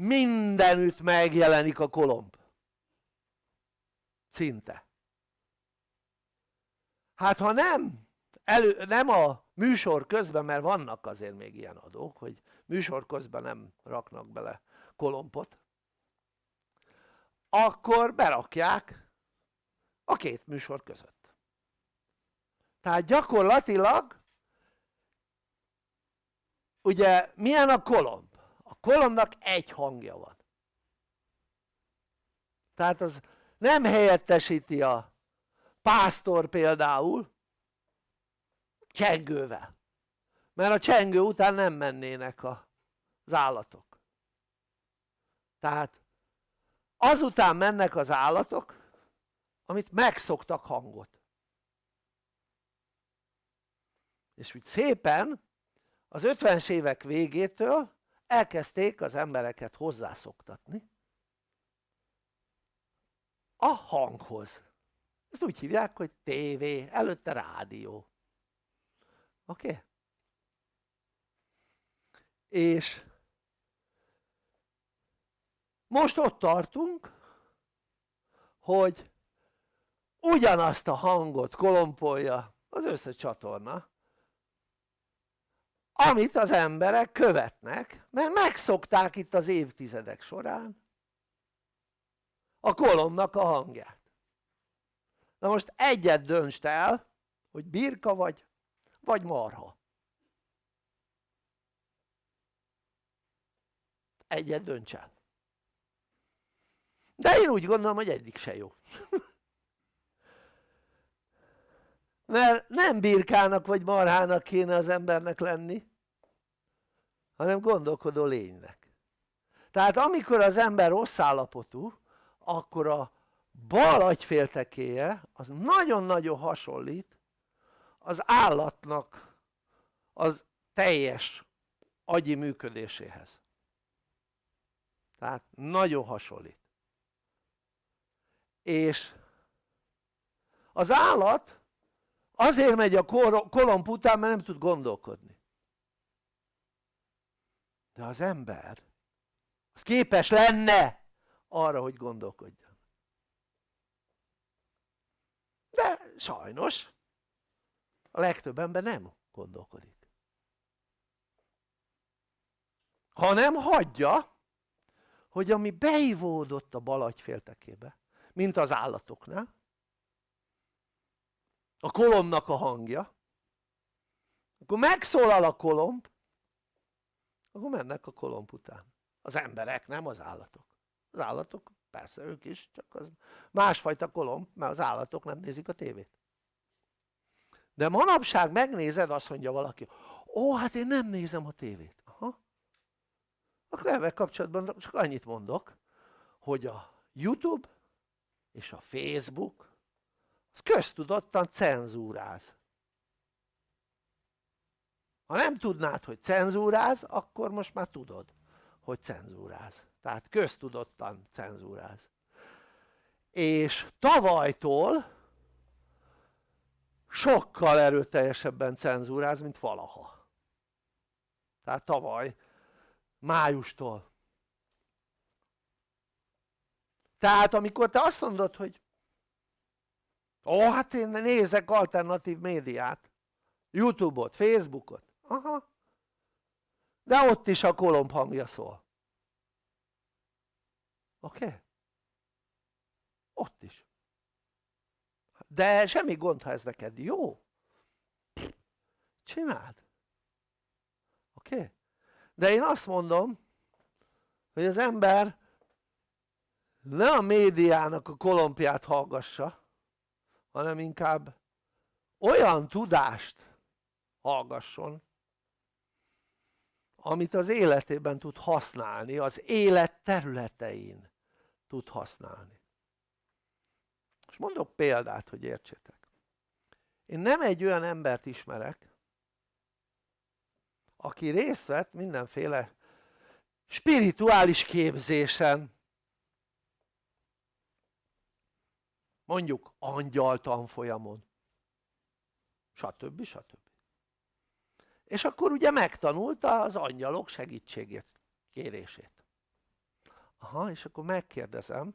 mindenütt megjelenik a kolomb. Szinte. Hát ha nem elő, nem a műsor közben mert vannak azért még ilyen adók hogy műsor közben nem raknak bele kolompot akkor berakják a két műsor között. Tehát gyakorlatilag ugye milyen a kolomb? A kolombnak egy hangja van. Tehát az nem helyettesíti a pásztor például csengővel. Mert a csengő után nem mennének az állatok. Tehát azután mennek az állatok amit megszoktak hangot. És úgy szépen az 50-es évek végétől elkezdték az embereket hozzászoktatni a hanghoz ezt úgy hívják hogy tévé, előtte rádió oké? Okay? és most ott tartunk hogy ugyanazt a hangot kolompolja az összes csatorna amit az emberek követnek mert megszokták itt az évtizedek során a kolomnak a hangját. Na most egyet döntsd el hogy birka vagy vagy marha. Egyet dönts el. De én úgy gondolom hogy egyik se jó mert nem birkának vagy marhának kéne az embernek lenni hanem gondolkodó lénynek. Tehát amikor az ember rossz állapotú akkor a bal agyféltekéje az nagyon-nagyon hasonlít az állatnak az teljes agyi működéséhez. Tehát nagyon hasonlít. És az állat azért megy a kolomb után mert nem tud gondolkodni. De az ember az képes lenne arra hogy gondolkodjon. De sajnos a legtöbb ember nem gondolkodik. Hanem hagyja hogy ami beivódott a bal agyféltekébe mint az állatoknál a kolomnak a hangja. Akkor megszólal a kolomb akkor mennek a kolomb után. Az emberek nem az állatok. Az állatok persze ők is csak az másfajta kolomb mert az állatok nem nézik a tévét. De manapság megnézed azt mondja valaki ó hát én nem nézem a tévét. Aha. akkor ebben kapcsolatban csak annyit mondok hogy a youtube és a facebook az köztudottan cenzúráz. Ha nem tudnád hogy cenzúráz akkor most már tudod hogy cenzúráz. Tehát köztudottan cenzúráz. És tavalytól sokkal erőteljesebben cenzúráz mint valaha. Tehát tavaly májustól. Tehát amikor te azt mondod hogy ó hát én nézek alternatív médiát youtube-ot, facebookot aha de ott is a kolomb hangja szól oké? Okay? ott is de semmi gond ha ez neked jó csináld oké? Okay? de én azt mondom hogy az ember ne a médiának a kolompját hallgassa hanem inkább olyan tudást hallgasson amit az életében tud használni, az élet területein tud használni. És mondok példát hogy értsétek. Én nem egy olyan embert ismerek aki részt vett mindenféle spirituális képzésen mondjuk angyal tanfolyamon stb. stb. és akkor ugye megtanulta az angyalok segítségét kérését aha és akkor megkérdezem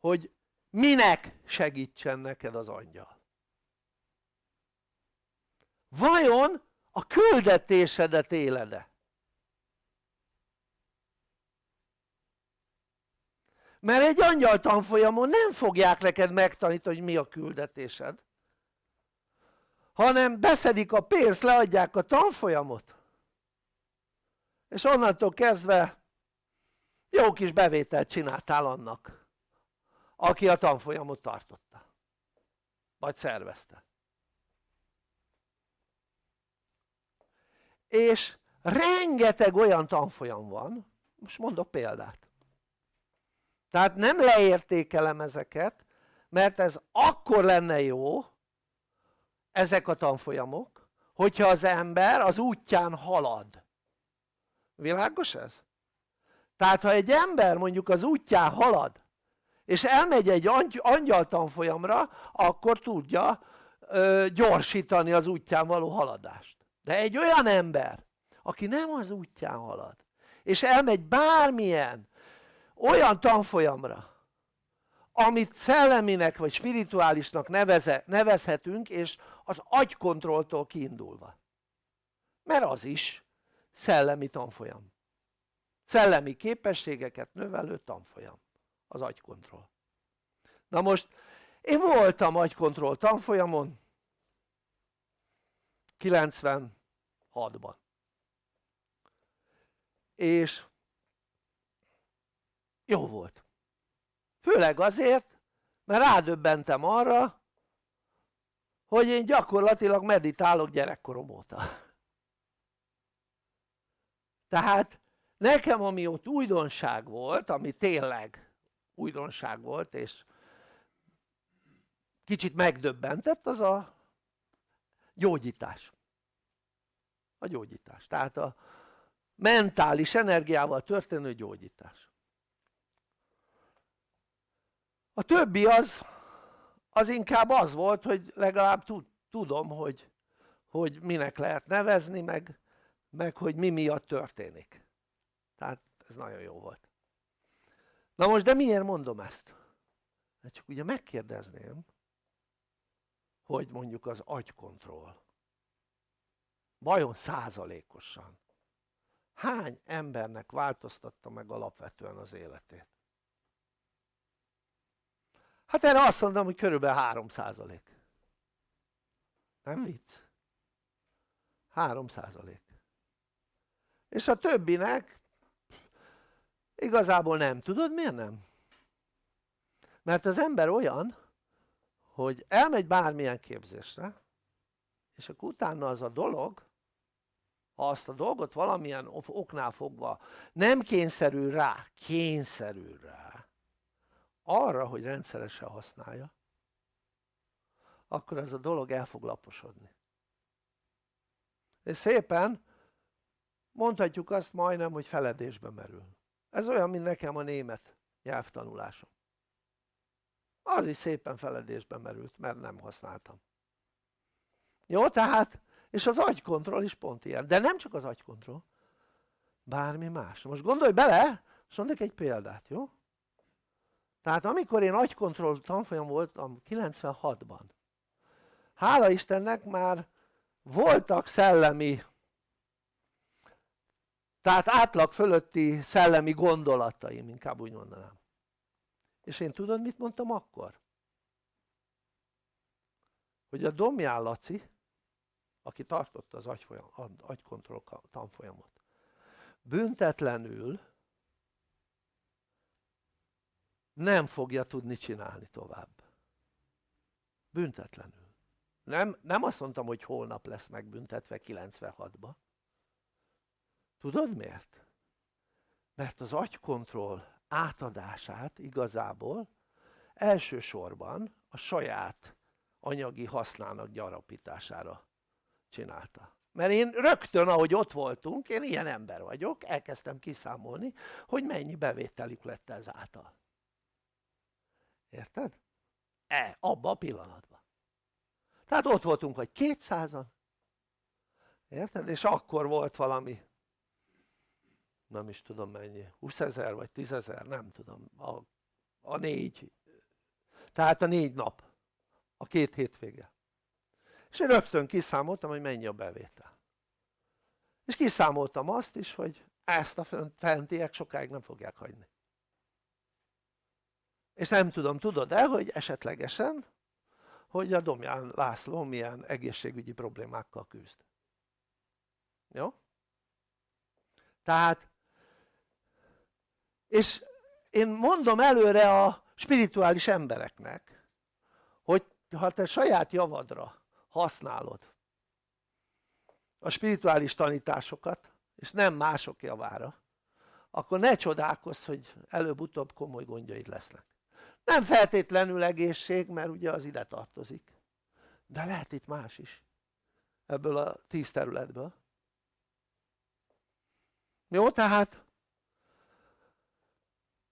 hogy minek segítsen neked az angyal vajon a küldetésedet éled-e? Mert egy angyal tanfolyamon nem fogják neked megtanítani hogy mi a küldetésed hanem beszedik a pénzt, leadják a tanfolyamot. És onnantól kezdve jó kis bevételt csináltál annak aki a tanfolyamot tartotta. Vagy szervezte. És rengeteg olyan tanfolyam van most mondok példát tehát nem leértékelem ezeket mert ez akkor lenne jó ezek a tanfolyamok hogyha az ember az útján halad világos ez? tehát ha egy ember mondjuk az útján halad és elmegy egy angyal tanfolyamra akkor tudja ö, gyorsítani az útján való haladást de egy olyan ember aki nem az útján halad és elmegy bármilyen olyan tanfolyamra amit szelleminek vagy spirituálisnak neveze, nevezhetünk és az agykontrolltól kiindulva. Mert az is szellemi tanfolyam. Szellemi képességeket növelő tanfolyam az agykontroll. Na most én voltam agykontroll tanfolyamon 96-ban és jó volt. Főleg azért mert rádöbbentem arra hogy én gyakorlatilag meditálok gyerekkorom óta. Tehát nekem ami ott újdonság volt ami tényleg újdonság volt és kicsit megdöbbentett az a gyógyítás. A gyógyítás. Tehát a mentális energiával történő gyógyítás a többi az az inkább az volt hogy legalább tudom hogy, hogy minek lehet nevezni meg, meg hogy mi miatt történik tehát ez nagyon jó volt na most de miért mondom ezt? Hát csak ugye megkérdezném hogy mondjuk az agykontroll vajon százalékosan hány embernek változtatta meg alapvetően az életét? Hát erre azt mondom hogy körülbelül 3 százalék. Nem vicc? 3 százalék. És a többinek igazából nem, tudod miért nem? mert az ember olyan hogy elmegy bármilyen képzésre és akkor utána az a dolog ha azt a dolgot valamilyen oknál fogva nem kényszerül rá, kényszerül rá arra hogy rendszeresen használja akkor ez a dolog el fog laposodni. És szépen mondhatjuk azt majdnem hogy feledésbe merül. Ez olyan mint nekem a német nyelvtanulásom. Az is szépen feledésbe merült mert nem használtam. Jó tehát és az agykontroll is pont ilyen. De nem csak az agykontroll bármi más. Most gondolj bele és mondok egy példát jó tehát amikor én agykontroll tanfolyam voltam 96-ban hála Istennek már voltak szellemi tehát átlag fölötti szellemi gondolataim inkább úgy mondanám és én tudod mit mondtam akkor? hogy a Domján Laci aki tartotta az agykontroll tanfolyamot büntetlenül nem fogja tudni csinálni tovább. Büntetlenül. Nem, nem azt mondtam hogy holnap lesz megbüntetve 96-ba tudod miért? mert az agykontroll átadását igazából elsősorban a saját anyagi hasznának gyarapítására csinálta. Mert én rögtön ahogy ott voltunk én ilyen ember vagyok elkezdtem kiszámolni hogy mennyi bevételük lett ezáltal érted? e, abba a pillanatban. Tehát ott voltunk vagy 200-an érted? és akkor volt valami nem is tudom mennyi 20 ezer vagy 10 ezer nem tudom a, a négy. Tehát a négy nap a két hétvége. És én rögtön kiszámoltam hogy mennyi a bevétel. És kiszámoltam azt is hogy ezt a fentiek sokáig nem fogják hagyni és nem tudom tudod-e hogy esetlegesen hogy a Domján László milyen egészségügyi problémákkal küzd jó? tehát és én mondom előre a spirituális embereknek hogy ha te saját javadra használod a spirituális tanításokat és nem mások javára akkor ne csodálkozz hogy előbb-utóbb komoly gondjaid lesznek nem feltétlenül egészség mert ugye az ide tartozik. De lehet itt más is. Ebből a tíz területből. Jó tehát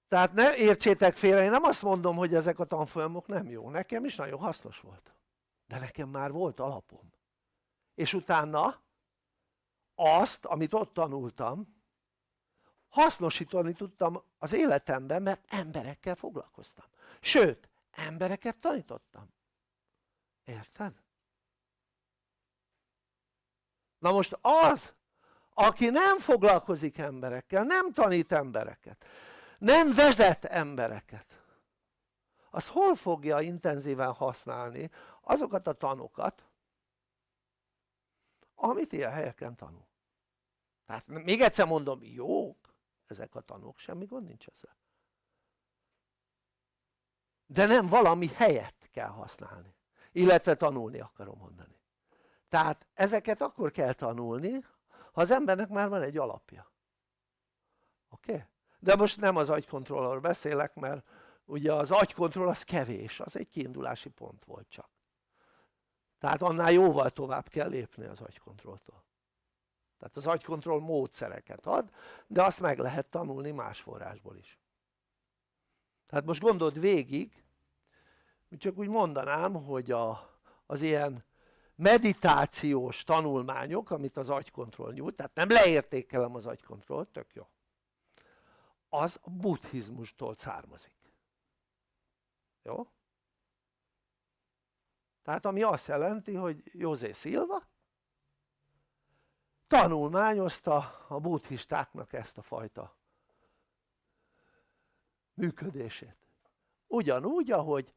tehát ne értsétek félre, én nem azt mondom hogy ezek a tanfolyamok nem jó, nekem is nagyon hasznos volt. De nekem már volt alapom. És utána azt amit ott tanultam hasznosítani tudtam az életemben mert emberekkel foglalkoztam. Sőt embereket tanítottam. Érted? na most az aki nem foglalkozik emberekkel, nem tanít embereket nem vezet embereket az hol fogja intenzíven használni azokat a tanokat amit ilyen helyeken tanul? Tehát még egyszer mondom jók ezek a tanok semmi gond nincs ezzel. De nem valami helyet kell használni. Illetve tanulni akarom mondani. Tehát ezeket akkor kell tanulni ha az embernek már van egy alapja. Oké? Okay? de most nem az agykontrollról beszélek mert ugye az agykontroll az kevés, az egy kiindulási pont volt csak. Tehát annál jóval tovább kell lépni az agykontrolltól tehát az agykontroll módszereket ad de azt meg lehet tanulni más forrásból is. Tehát most gondold végig csak úgy mondanám hogy a, az ilyen meditációs tanulmányok amit az agykontroll nyújt tehát nem leértékelem az agykontrollt, tök jó. Az a buddhizmustól származik. Jó? tehát ami azt jelenti hogy José Silva tanulmányozta a buddhistáknak ezt a fajta működését. Ugyanúgy ahogy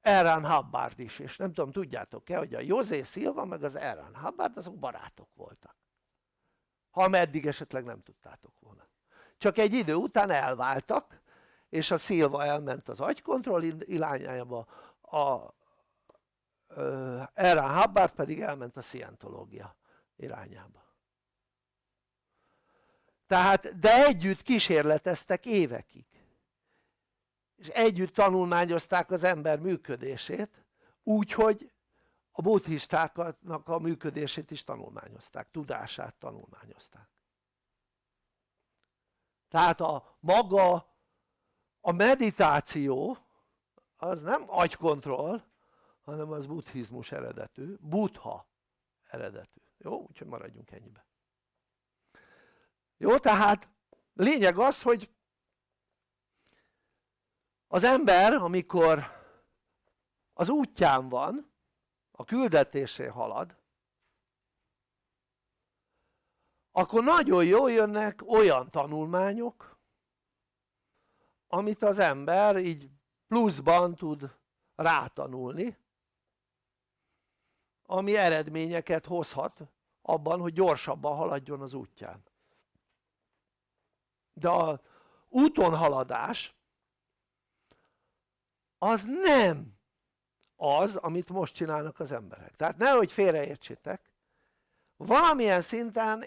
Erán Hubbard is, és nem tudom tudjátok-e hogy a José Silva meg az Erán Hubbard azok barátok voltak. Ha meddig esetleg nem tudtátok volna. Csak egy idő után elváltak és a Silva elment az agykontroll irányába a Erán Hubbard pedig elment a szientológia irányába tehát de együtt kísérleteztek évekig. És együtt tanulmányozták az ember működését úgyhogy a buddhistáknak a működését is tanulmányozták, tudását tanulmányozták. Tehát a maga a meditáció az nem agykontroll hanem az buddhizmus eredetű, buddha eredetű, jó? úgyhogy maradjunk ennyibe jó tehát lényeg az hogy az ember amikor az útján van a küldetésé halad akkor nagyon jól jönnek olyan tanulmányok amit az ember így pluszban tud rátanulni ami eredményeket hozhat abban hogy gyorsabban haladjon az útján de a úton haladás az nem az amit most csinálnak az emberek. Tehát nehogy félreértsétek valamilyen szinten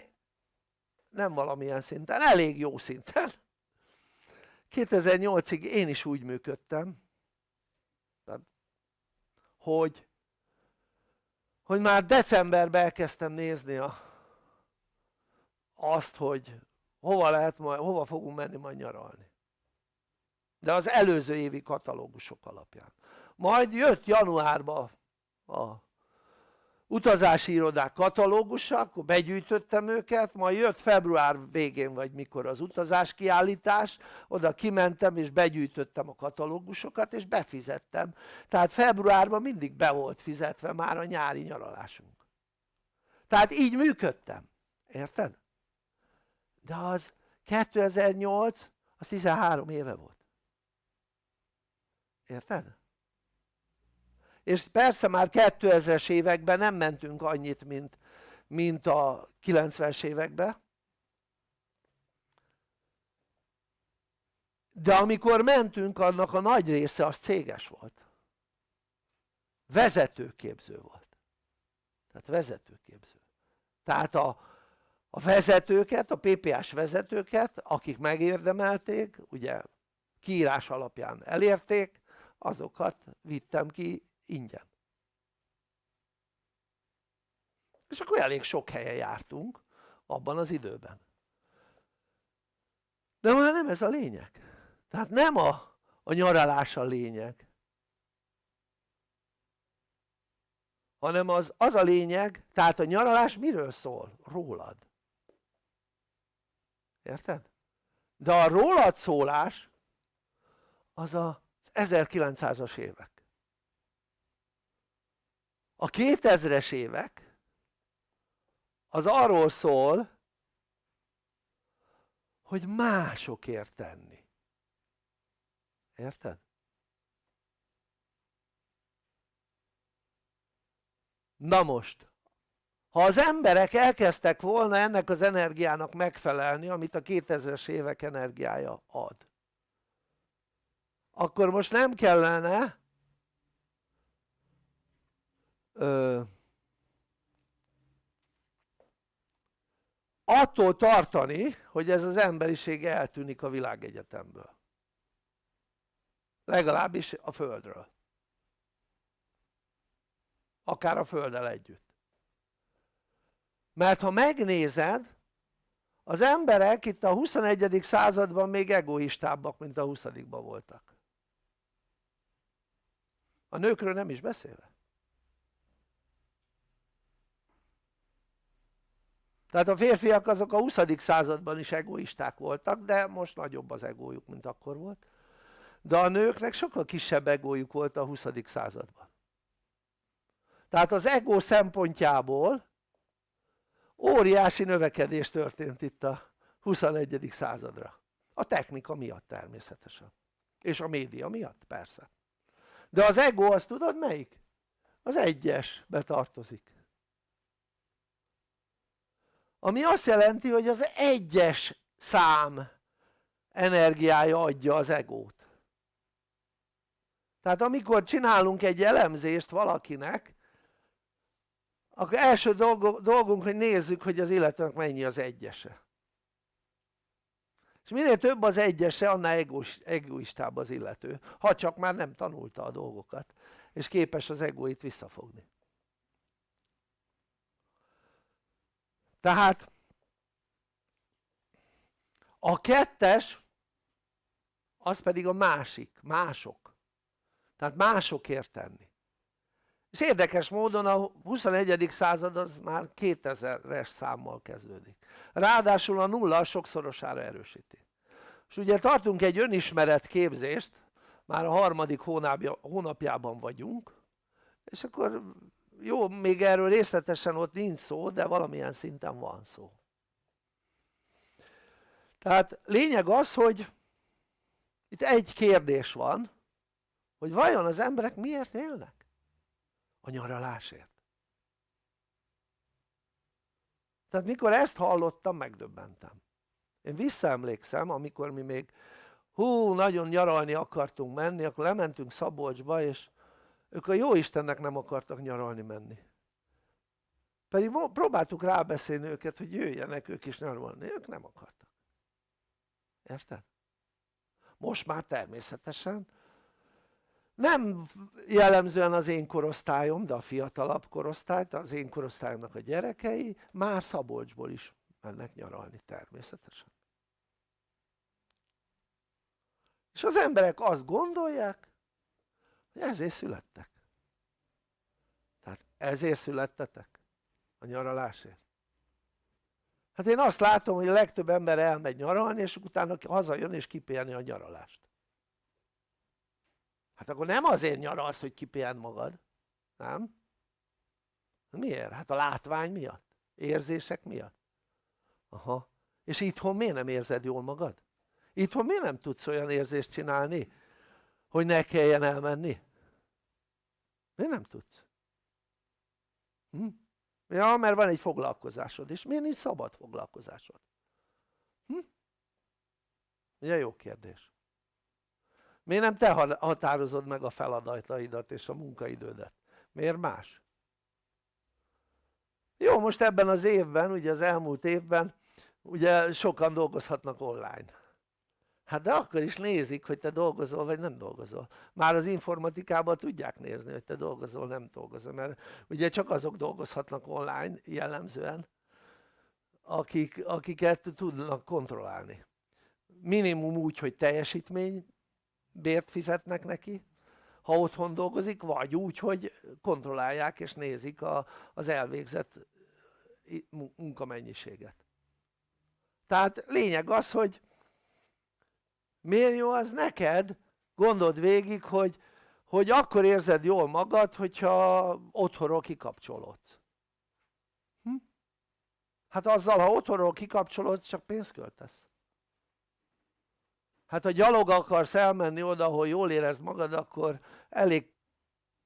nem valamilyen szinten, elég jó szinten. 2008-ig én is úgy működtem hogy hogy már decemberben elkezdtem nézni a, azt hogy hova lehet majd, hova fogunk menni majd nyaralni? De az előző évi katalógusok alapján. Majd jött januárban a utazási irodák katalógusa, akkor begyűjtöttem őket, majd jött február végén vagy mikor az utazás kiállítás, oda kimentem és begyűjtöttem a katalógusokat és befizettem, tehát februárban mindig be volt fizetve már a nyári nyaralásunk. Tehát így működtem, érted? De az 2008 az 13 éve volt. Érted? és persze már 2000-es években nem mentünk annyit mint, mint a 90-es években de amikor mentünk annak a nagy része az céges volt. Vezetőképző volt. Tehát vezetőképző. Tehát a, a vezetőket, a PPS vezetőket akik megérdemelték ugye kiírás alapján elérték azokat vittem ki ingyen. És akkor elég sok helyen jártunk abban az időben. De már nem ez a lényeg. Tehát nem a, a nyaralás a lényeg hanem az, az a lényeg, tehát a nyaralás miről szól? rólad érted? de a rólad szólás az az 1900-as évek a 2000-es évek az arról szól hogy másokért tenni érted? na most ha az emberek elkezdtek volna ennek az energiának megfelelni amit a 2000-es évek energiája ad akkor most nem kellene ö, attól tartani hogy ez az emberiség eltűnik a világegyetemből. Legalábbis a Földről. Akár a Földdel együtt mert ha megnézed az emberek itt a 21. században még egoistábbak mint a 20 voltak a nőkről nem is beszélve tehát a férfiak azok a 20. században is egoisták voltak de most nagyobb az egójuk mint akkor volt de a nőknek sokkal kisebb egójuk volt a 20. században tehát az ego szempontjából óriási növekedés történt itt a 21. századra a technika miatt természetesen és a média miatt persze de az ego azt tudod melyik? az egyes betartozik ami azt jelenti hogy az egyes szám energiája adja az egót tehát amikor csinálunk egy elemzést valakinek akkor első dolgunk hogy nézzük hogy az illetőnek mennyi az egyese. És minél több az egyese annál egoistább az illető ha csak már nem tanulta a dolgokat és képes az egóit visszafogni. Tehát a kettes az pedig a másik, mások. Tehát másokért tenni és érdekes módon a 21. század az már 2000-es számmal kezdődik ráadásul a nulla sokszorosára erősíti és ugye tartunk egy önismeret képzést már a harmadik hónapjában vagyunk és akkor jó még erről részletesen ott nincs szó de valamilyen szinten van szó tehát lényeg az hogy itt egy kérdés van hogy vajon az emberek miért élnek? A nyaralásért. Tehát mikor ezt hallottam megdöbbentem. Én visszaemlékszem amikor mi még hú nagyon nyaralni akartunk menni akkor lementünk Szabolcsba és ők a jó Istennek nem akartak nyaralni menni. Pedig próbáltuk rábeszélni őket hogy jöjjenek ők is nyaralni, ők nem akartak. Érted? most már természetesen nem jellemzően az én korosztályom de a fiatalabb korosztály az én korosztályomnak a gyerekei már Szabolcsból is mennek nyaralni természetesen. És az emberek azt gondolják hogy ezért születtek. Tehát ezért születtetek a nyaralásért. Hát én azt látom hogy a legtöbb ember elmegy nyaralni és utána hazajön és kipélni a nyaralást hát akkor nem azért nyaralsz hogy kipihend magad nem? miért? hát a látvány miatt érzések miatt aha és itthon miért nem érzed jól magad? itthon miért nem tudsz olyan érzést csinálni hogy ne kelljen elmenni? miért nem tudsz? Hm? ja mert van egy foglalkozásod és miért nincs szabad foglalkozásod? Hm? ugye jó kérdés miért nem te határozod meg a feladataidat és a munkaidődet? miért más? jó most ebben az évben ugye az elmúlt évben ugye sokan dolgozhatnak online hát de akkor is nézik hogy te dolgozol vagy nem dolgozol már az informatikában tudják nézni hogy te dolgozol nem dolgozol mert ugye csak azok dolgozhatnak online jellemzően akik, akiket tudnak kontrollálni minimum úgy hogy teljesítmény bért fizetnek neki ha otthon dolgozik vagy úgy hogy kontrollálják és nézik a, az elvégzett munkamennyiséget. Tehát lényeg az hogy miért jó az neked gondold végig hogy, hogy akkor érzed jól magad hogyha otthonról kikapcsolódsz. Hm? hát azzal ha otthonról kikapcsolódsz csak pénzt költesz hát ha gyalog akarsz elmenni oda ahol jól érezd magad akkor elég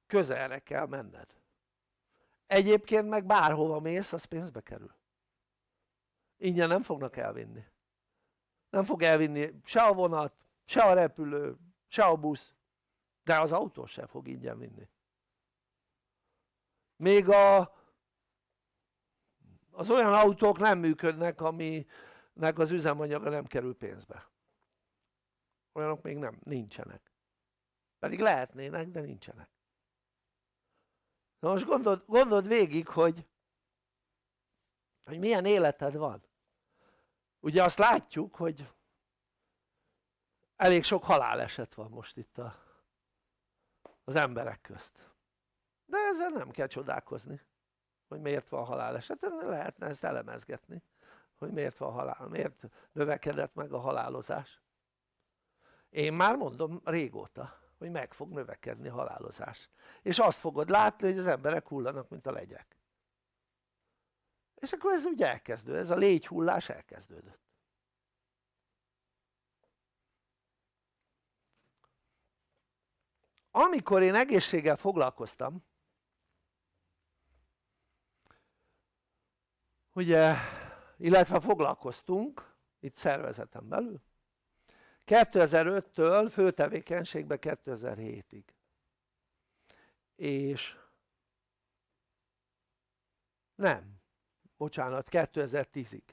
közelre kell menned. Egyébként meg bárhova mész az pénzbe kerül. Ingyen nem fognak elvinni. Nem fog elvinni se a vonat, se a repülő, se a busz de az autó sem fog ingyen vinni. Még a, az olyan autók nem működnek aminek az üzemanyaga nem kerül pénzbe olyanok még nem, nincsenek. Pedig lehetnének de nincsenek. Na most gondold, gondold végig hogy hogy milyen életed van. Ugye azt látjuk hogy elég sok haláleset van most itt a, az emberek közt. De ezzel nem kell csodálkozni hogy miért van haláleset, lehetne ezt elemezgetni hogy miért van halál, miért növekedett meg a halálozás én már mondom régóta hogy meg fog növekedni a halálozás. És azt fogod látni hogy az emberek hullanak mint a legyek. És akkor ez ugye elkezdő, ez a légyhullás elkezdődött. Amikor én egészséggel foglalkoztam ugye illetve foglalkoztunk itt szervezeten belül 2005-től főtevékenységbe 2007-ig és nem bocsánat 2010-ig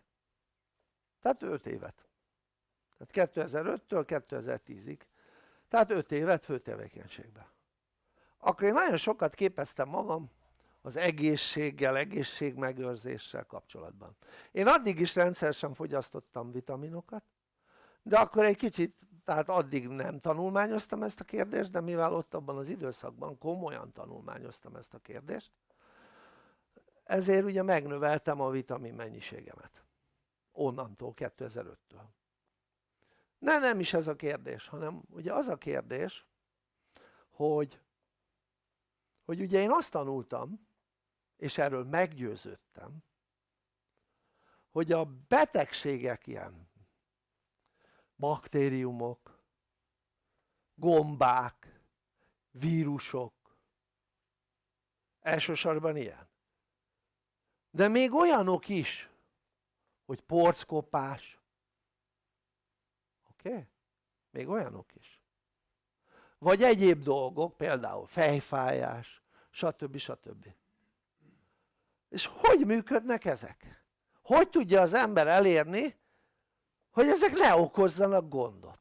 tehát 5 évet. Tehát 2005-től 2010-ig tehát 5 évet főtevékenységben akkor én nagyon sokat képeztem magam az egészséggel, egészségmegőrzéssel kapcsolatban. Én addig is rendszeresen fogyasztottam vitaminokat de akkor egy kicsit tehát addig nem tanulmányoztam ezt a kérdést de mivel ott abban az időszakban komolyan tanulmányoztam ezt a kérdést ezért ugye megnöveltem a vitamin mennyiségemet. Onnantól 2005-től ne nem is ez a kérdés hanem ugye az a kérdés hogy hogy ugye én azt tanultam és erről meggyőződtem hogy a betegségek ilyen baktériumok gombák vírusok elsősorban ilyen de még olyanok is hogy porckopás oké? Okay? még olyanok is vagy egyéb dolgok például fejfájás stb. stb. és hogy működnek ezek? hogy tudja az ember elérni hogy ezek ne okozzanak gondot.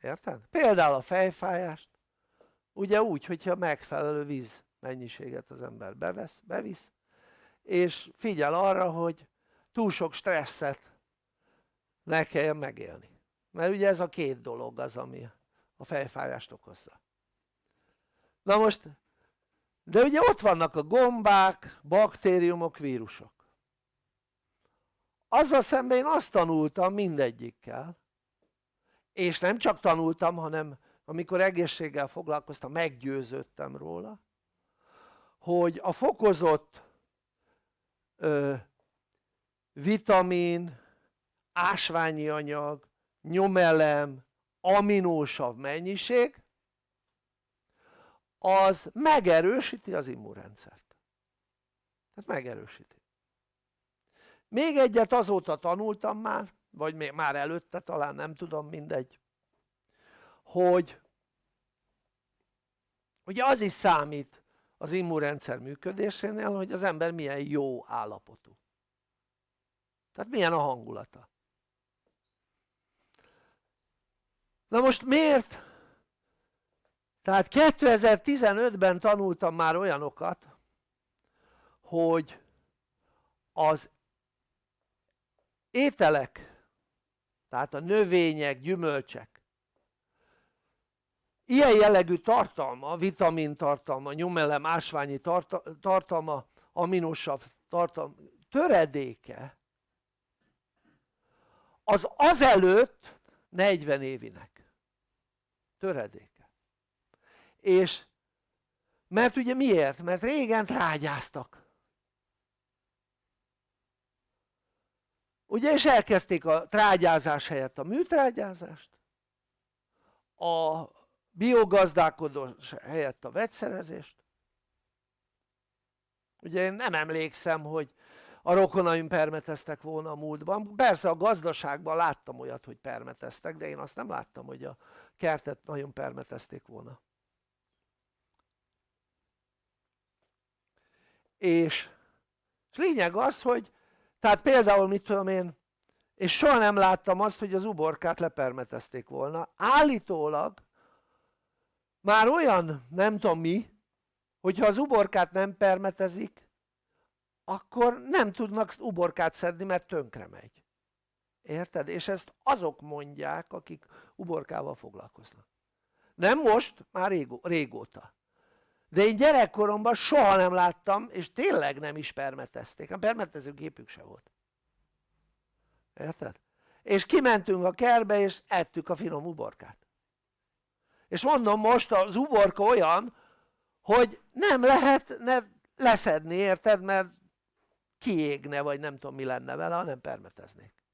Érted? például a fejfájást. Ugye úgy hogyha megfelelő víz mennyiséget az ember bevesz, bevisz és figyel arra hogy túl sok stresszet ne kelljen megélni. Mert ugye ez a két dolog az ami a fejfájást okozza. Na most de ugye ott vannak a gombák, baktériumok, vírusok azzal szemben én azt tanultam mindegyikkel. És nem csak tanultam hanem amikor egészséggel foglalkoztam meggyőződtem róla hogy a fokozott ö, vitamin, ásványi anyag, nyomelem, aminósav mennyiség az megerősíti az immunrendszert. Tehát megerősíti még egyet azóta tanultam már vagy még már előtte talán nem tudom mindegy hogy ugye az is számít az immunrendszer működésénél hogy az ember milyen jó állapotú tehát milyen a hangulata na most miért? tehát 2015-ben tanultam már olyanokat hogy az ételek. Tehát a növények, gyümölcsek. Ilyen jellegű tartalma, vitamin tartalma, nyomelem, ásványi tartalma, aminosav tartalma, töredéke az azelőtt 40 évinek. Töredéke. És mert ugye miért? mert régen trágyáztak ugye és elkezdték a trágyázás helyett a műtrágyázást a biogazdálkodás helyett a vegyszerezést. Ugye én nem emlékszem hogy a rokonaim permeteztek volna a múltban, persze a gazdaságban láttam olyat hogy permeteztek de én azt nem láttam hogy a kertet nagyon permetezték volna. És, és lényeg az hogy tehát például mit tudom én és soha nem láttam azt hogy az uborkát lepermetezték volna. Állítólag már olyan nem tudom mi hogyha az uborkát nem permetezik akkor nem tudnak uborkát szedni mert tönkre megy. Érted? és ezt azok mondják akik uborkával foglalkoznak. Nem most, már régó, régóta de én gyerekkoromban soha nem láttam és tényleg nem is permetezték, a permetező gépük se volt. Érted? és kimentünk a kerbe és ettük a finom uborkát. És mondom most az uborka olyan hogy nem lehetne leszedni érted? Mert kiégne vagy nem tudom mi lenne vele ha nem permeteznék.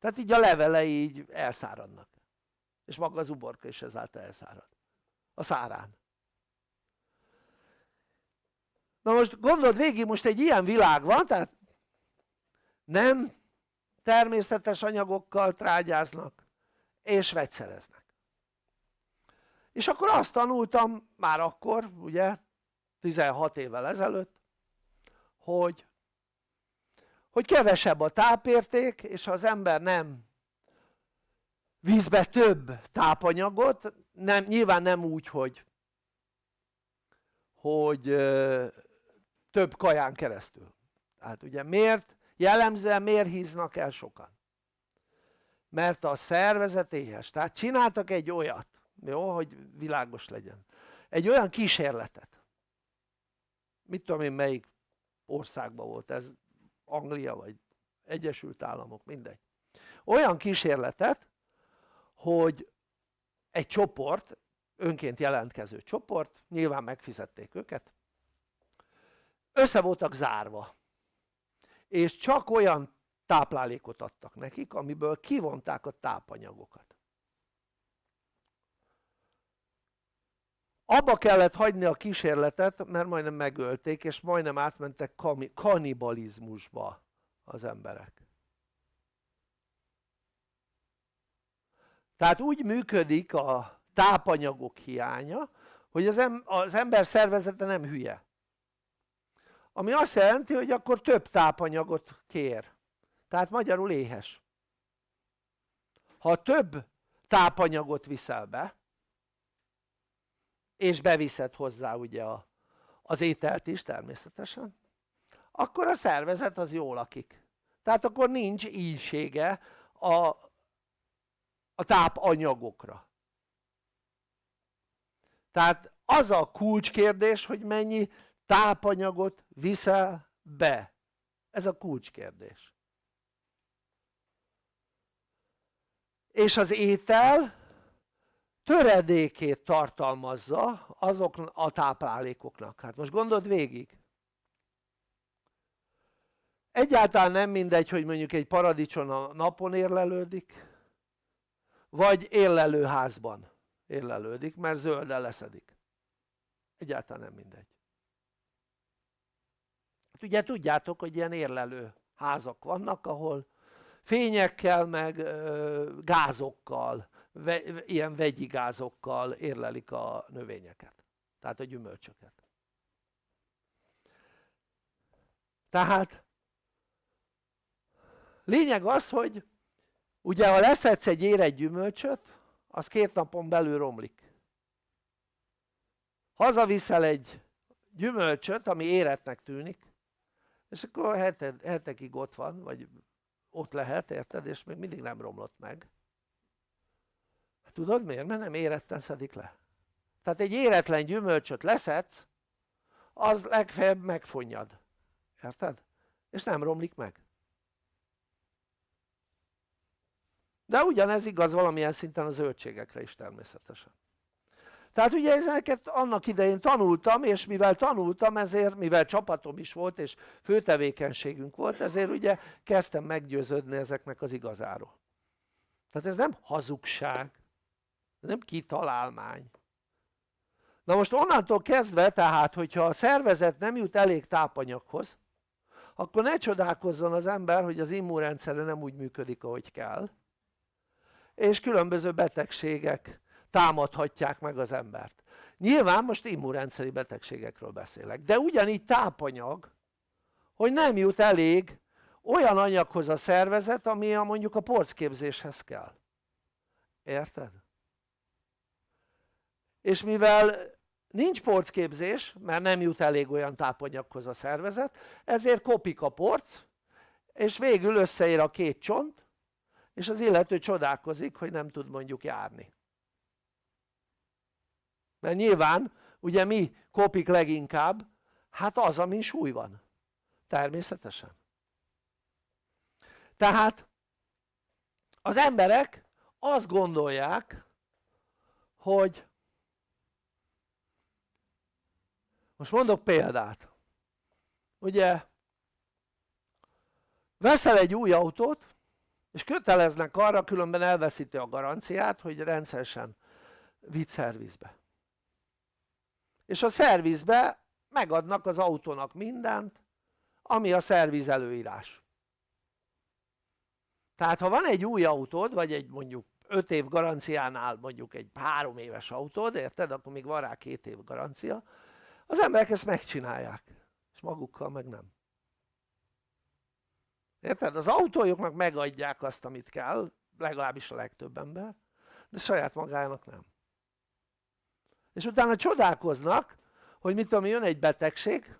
Tehát így a levelei így elszáradnak. És maga az uborka is ezáltal elszárad. A szárán na most gondold végig most egy ilyen világ van tehát nem természetes anyagokkal trágyáznak és vegyszereznek. És akkor azt tanultam már akkor ugye 16 évvel ezelőtt hogy hogy kevesebb a tápérték és ha az ember nem vízbe több tápanyagot nem, nyilván nem úgy hogy hogy több kaján keresztül. Tehát ugye miért jellemzően miért híznak el sokan? Mert a szervezet éhes. Tehát csináltak egy olyat jó hogy világos legyen. Egy olyan kísérletet. Mit tudom én melyik országban volt ez? Anglia vagy Egyesült Államok mindegy. Olyan kísérletet hogy egy csoport önként jelentkező csoport nyilván megfizették őket össze voltak zárva. És csak olyan táplálékot adtak nekik amiből kivonták a tápanyagokat. Abba kellett hagyni a kísérletet mert majdnem megölték és majdnem átmentek kanibalizmusba az emberek. Tehát úgy működik a tápanyagok hiánya hogy az, ember szervezete nem hülye ami azt jelenti hogy akkor több tápanyagot kér. Tehát magyarul éhes. Ha több tápanyagot viszel be és beviszed hozzá ugye a, az ételt is természetesen akkor a szervezet az jól lakik. Tehát akkor nincs ízsége a, a tápanyagokra. Tehát az a kulcskérdés hogy mennyi tápanyagot viszel be? Ez a kulcskérdés. És az étel töredékét tartalmazza azok a táplálékoknak. Hát most gondold végig. Egyáltalán nem mindegy hogy mondjuk egy paradicson a napon érlelődik vagy érlelőházban érlelődik mert zölden leszedik. Egyáltalán nem mindegy hát ugye tudjátok hogy ilyen érlelő házak vannak ahol fényekkel meg gázokkal ilyen vegyi gázokkal érlelik a növényeket tehát a gyümölcsöket. Tehát lényeg az hogy ugye ha leszedsz egy érett gyümölcsöt az két napon belül romlik. Hazaviszel egy gyümölcsöt ami éretnek tűnik és akkor heted, hetekig ott van vagy ott lehet érted? És még mindig nem romlott meg. Tudod miért? mert nem éretten szedik le. Tehát egy éretlen gyümölcsöt leszedsz az legfeljebb megfonnyad érted? és nem romlik meg. De ugyanez igaz valamilyen szinten a zöldségekre is természetesen tehát ugye ezeket annak idején tanultam és mivel tanultam ezért mivel csapatom is volt és főtevékenységünk volt ezért ugye kezdtem meggyőződni ezeknek az igazáról. Tehát ez nem hazugság. Ez nem kitalálmány. Na most onnantól kezdve tehát hogyha a szervezet nem jut elég tápanyaghoz akkor ne csodálkozzon az ember hogy az immunrendszere nem úgy működik ahogy kell. És különböző betegségek támadhatják meg az embert. Nyilván most immunrendszeri betegségekről beszélek de ugyanígy tápanyag hogy nem jut elég olyan anyaghoz a szervezet ami a mondjuk a porcképzéshez kell. Érted? és mivel nincs porcképzés mert nem jut elég olyan tápanyaghoz a szervezet ezért kopik a porc és végül összeér a két csont és az illető csodálkozik hogy nem tud mondjuk járni mert nyilván ugye mi kopik leginkább? hát az amin súly van. Természetesen. Tehát az emberek azt gondolják hogy most mondok példát. Ugye veszel egy új autót és köteleznek arra különben elveszíti a garanciát hogy rendszeresen vitt szervizbe és a szervizbe megadnak az autónak mindent ami a szerviz előírás. Tehát ha van egy új autód vagy egy mondjuk 5 év garanciánál mondjuk egy 3 éves autód érted? Akkor még van rá 2 év garancia az emberek ezt megcsinálják és magukkal meg nem. Érted? az autójuknak megadják azt amit kell legalábbis a legtöbb ember de saját magának nem és utána csodálkoznak hogy mit tudom jön egy betegség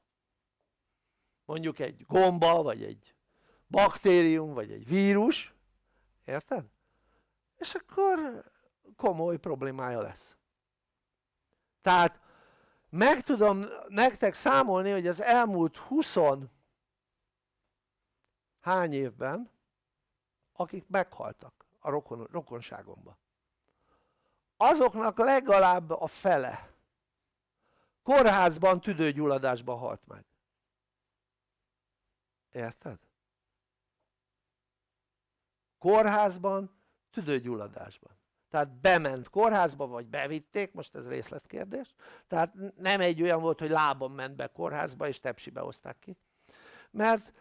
mondjuk egy gomba vagy egy baktérium vagy egy vírus érted? és akkor komoly problémája lesz tehát meg tudom nektek számolni hogy az elmúlt 20 hány évben akik meghaltak a rokon, rokonságomban azoknak legalább a fele. Kórházban tüdőgyulladásban halt meg. Érted? kórházban tüdőgyulladásban. Tehát bement kórházba vagy bevitték, most ez részletkérdés. Tehát nem egy olyan volt hogy lábon ment be kórházba és tepsibe hozták ki. Mert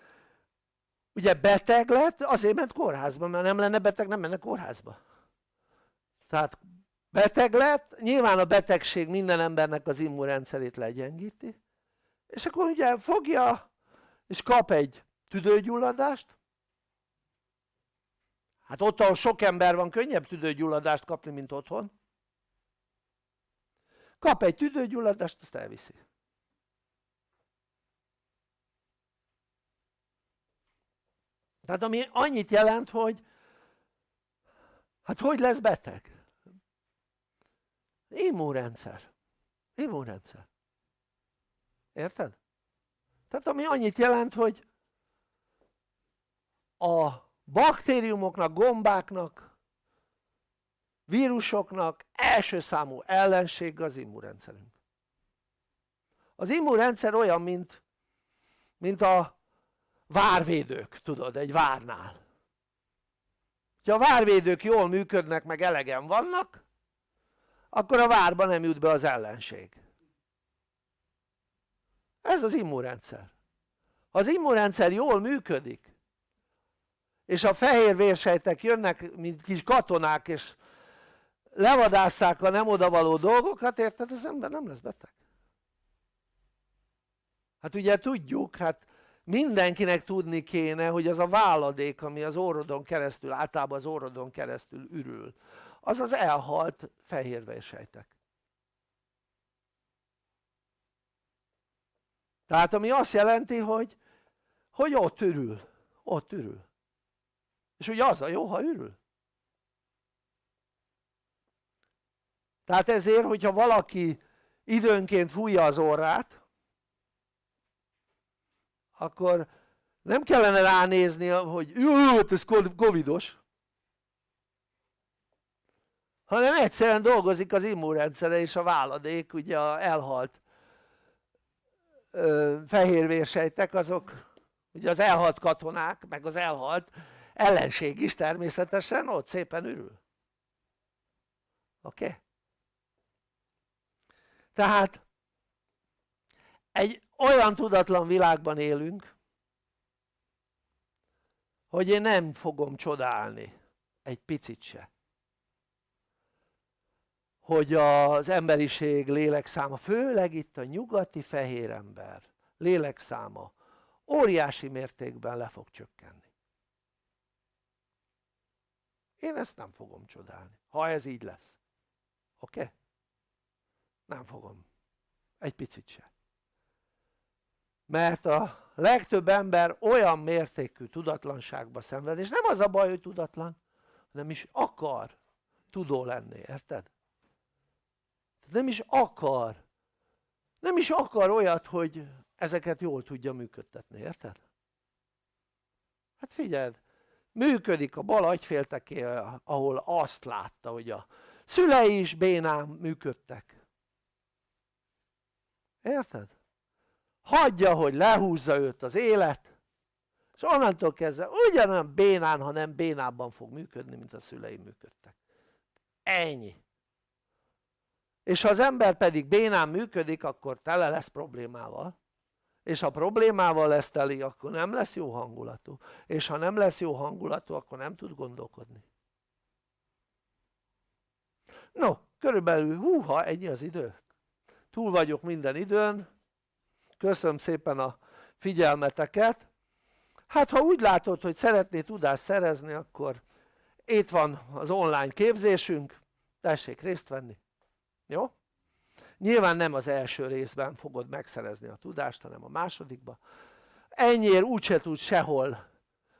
ugye beteg lett azért ment kórházba mert nem lenne beteg nem menne kórházba. Tehát beteg lett nyilván a betegség minden embernek az immunrendszerét legyengíti és akkor ugye fogja és kap egy tüdőgyulladást. Hát ott ahol sok ember van könnyebb tüdőgyulladást kapni mint otthon. Kap egy tüdőgyulladást azt elviszi. Tehát ami annyit jelent hogy hát hogy lesz beteg? Immunrendszer. Immunrendszer. Érted? tehát ami annyit jelent hogy a baktériumoknak, gombáknak vírusoknak első számú ellenség az immunrendszerünk. Az immunrendszer olyan mint mint a várvédők tudod egy várnál. Ha a várvédők jól működnek meg elegen vannak akkor a várba nem jut be az ellenség. Ez az immunrendszer. Ha az immunrendszer jól működik és a fehér vérsejtek jönnek mint kis katonák és levadásszák a nem odavaló dolgokat érted? Az ember nem lesz beteg. Hát ugye tudjuk hát mindenkinek tudni kéne hogy az a váladék ami az orrodon keresztül általában az orrodon keresztül ürül az az elhalt fehérvérsejtek tehát ami azt jelenti hogy hogy ott ürül ott ürül. És ugye az a jó ha ürül. Tehát ezért hogyha valaki időnként fújja az orrát akkor nem kellene ránézni hogy jó ez covidos hanem egyszerűen dolgozik az immunrendszere és a váladék ugye a elhalt fehérvérsejtek azok ugye az elhalt katonák meg az elhalt ellenség is természetesen ott szépen ürül oké? Okay? tehát egy olyan tudatlan világban élünk hogy én nem fogom csodálni egy picit se hogy az emberiség lélekszáma, főleg itt a nyugati fehér ember lélekszáma óriási mértékben le fog csökkenni én ezt nem fogom csodálni, ha ez így lesz oké? Okay? nem fogom egy picit se mert a legtöbb ember olyan mértékű tudatlanságba szenved és nem az a baj hogy tudatlan hanem is akar tudó lenni, érted? Nem is akar nem is akar olyat hogy ezeket jól tudja működtetni, érted? hát figyeld működik a bal agyfélteké ahol azt látta hogy a szülei is bénán működtek érted? hagyja hogy lehúzza őt az élet és onnantól kezdve ugyanolyan bénán ha nem bénábban fog működni mint a szülei működtek ennyi és ha az ember pedig bénán működik akkor tele lesz problémával. És ha problémával lesz teli akkor nem lesz jó hangulatú. És ha nem lesz jó hangulatú akkor nem tud gondolkodni. No körülbelül húha ennyi az idő. Túl vagyok minden időn. Köszönöm szépen a figyelmeteket. Hát ha úgy látod hogy szeretnél tudást szerezni akkor itt van az online képzésünk. Tessék részt venni jó? nyilván nem az első részben fogod megszerezni a tudást hanem a másodikban ennyiért úgyse tudsz sehol.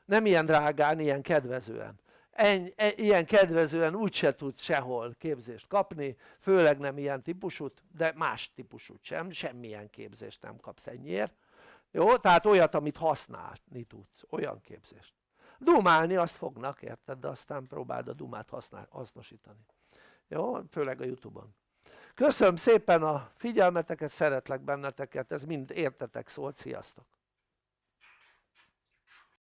Nem ilyen drágán, ilyen kedvezően. Ennyi, e, ilyen kedvezően úgyse tudsz sehol képzést kapni főleg nem ilyen típusút de más típusút sem, semmilyen képzést nem kapsz ennyiért. Jó? tehát olyat amit használni tudsz, olyan képzést. Dumálni azt fognak érted? De aztán próbáld a dumát használ, hasznosítani. Jó? főleg a youtube-on köszönöm szépen a figyelmeteket, szeretlek benneteket, ez mind értetek szólt, sziasztok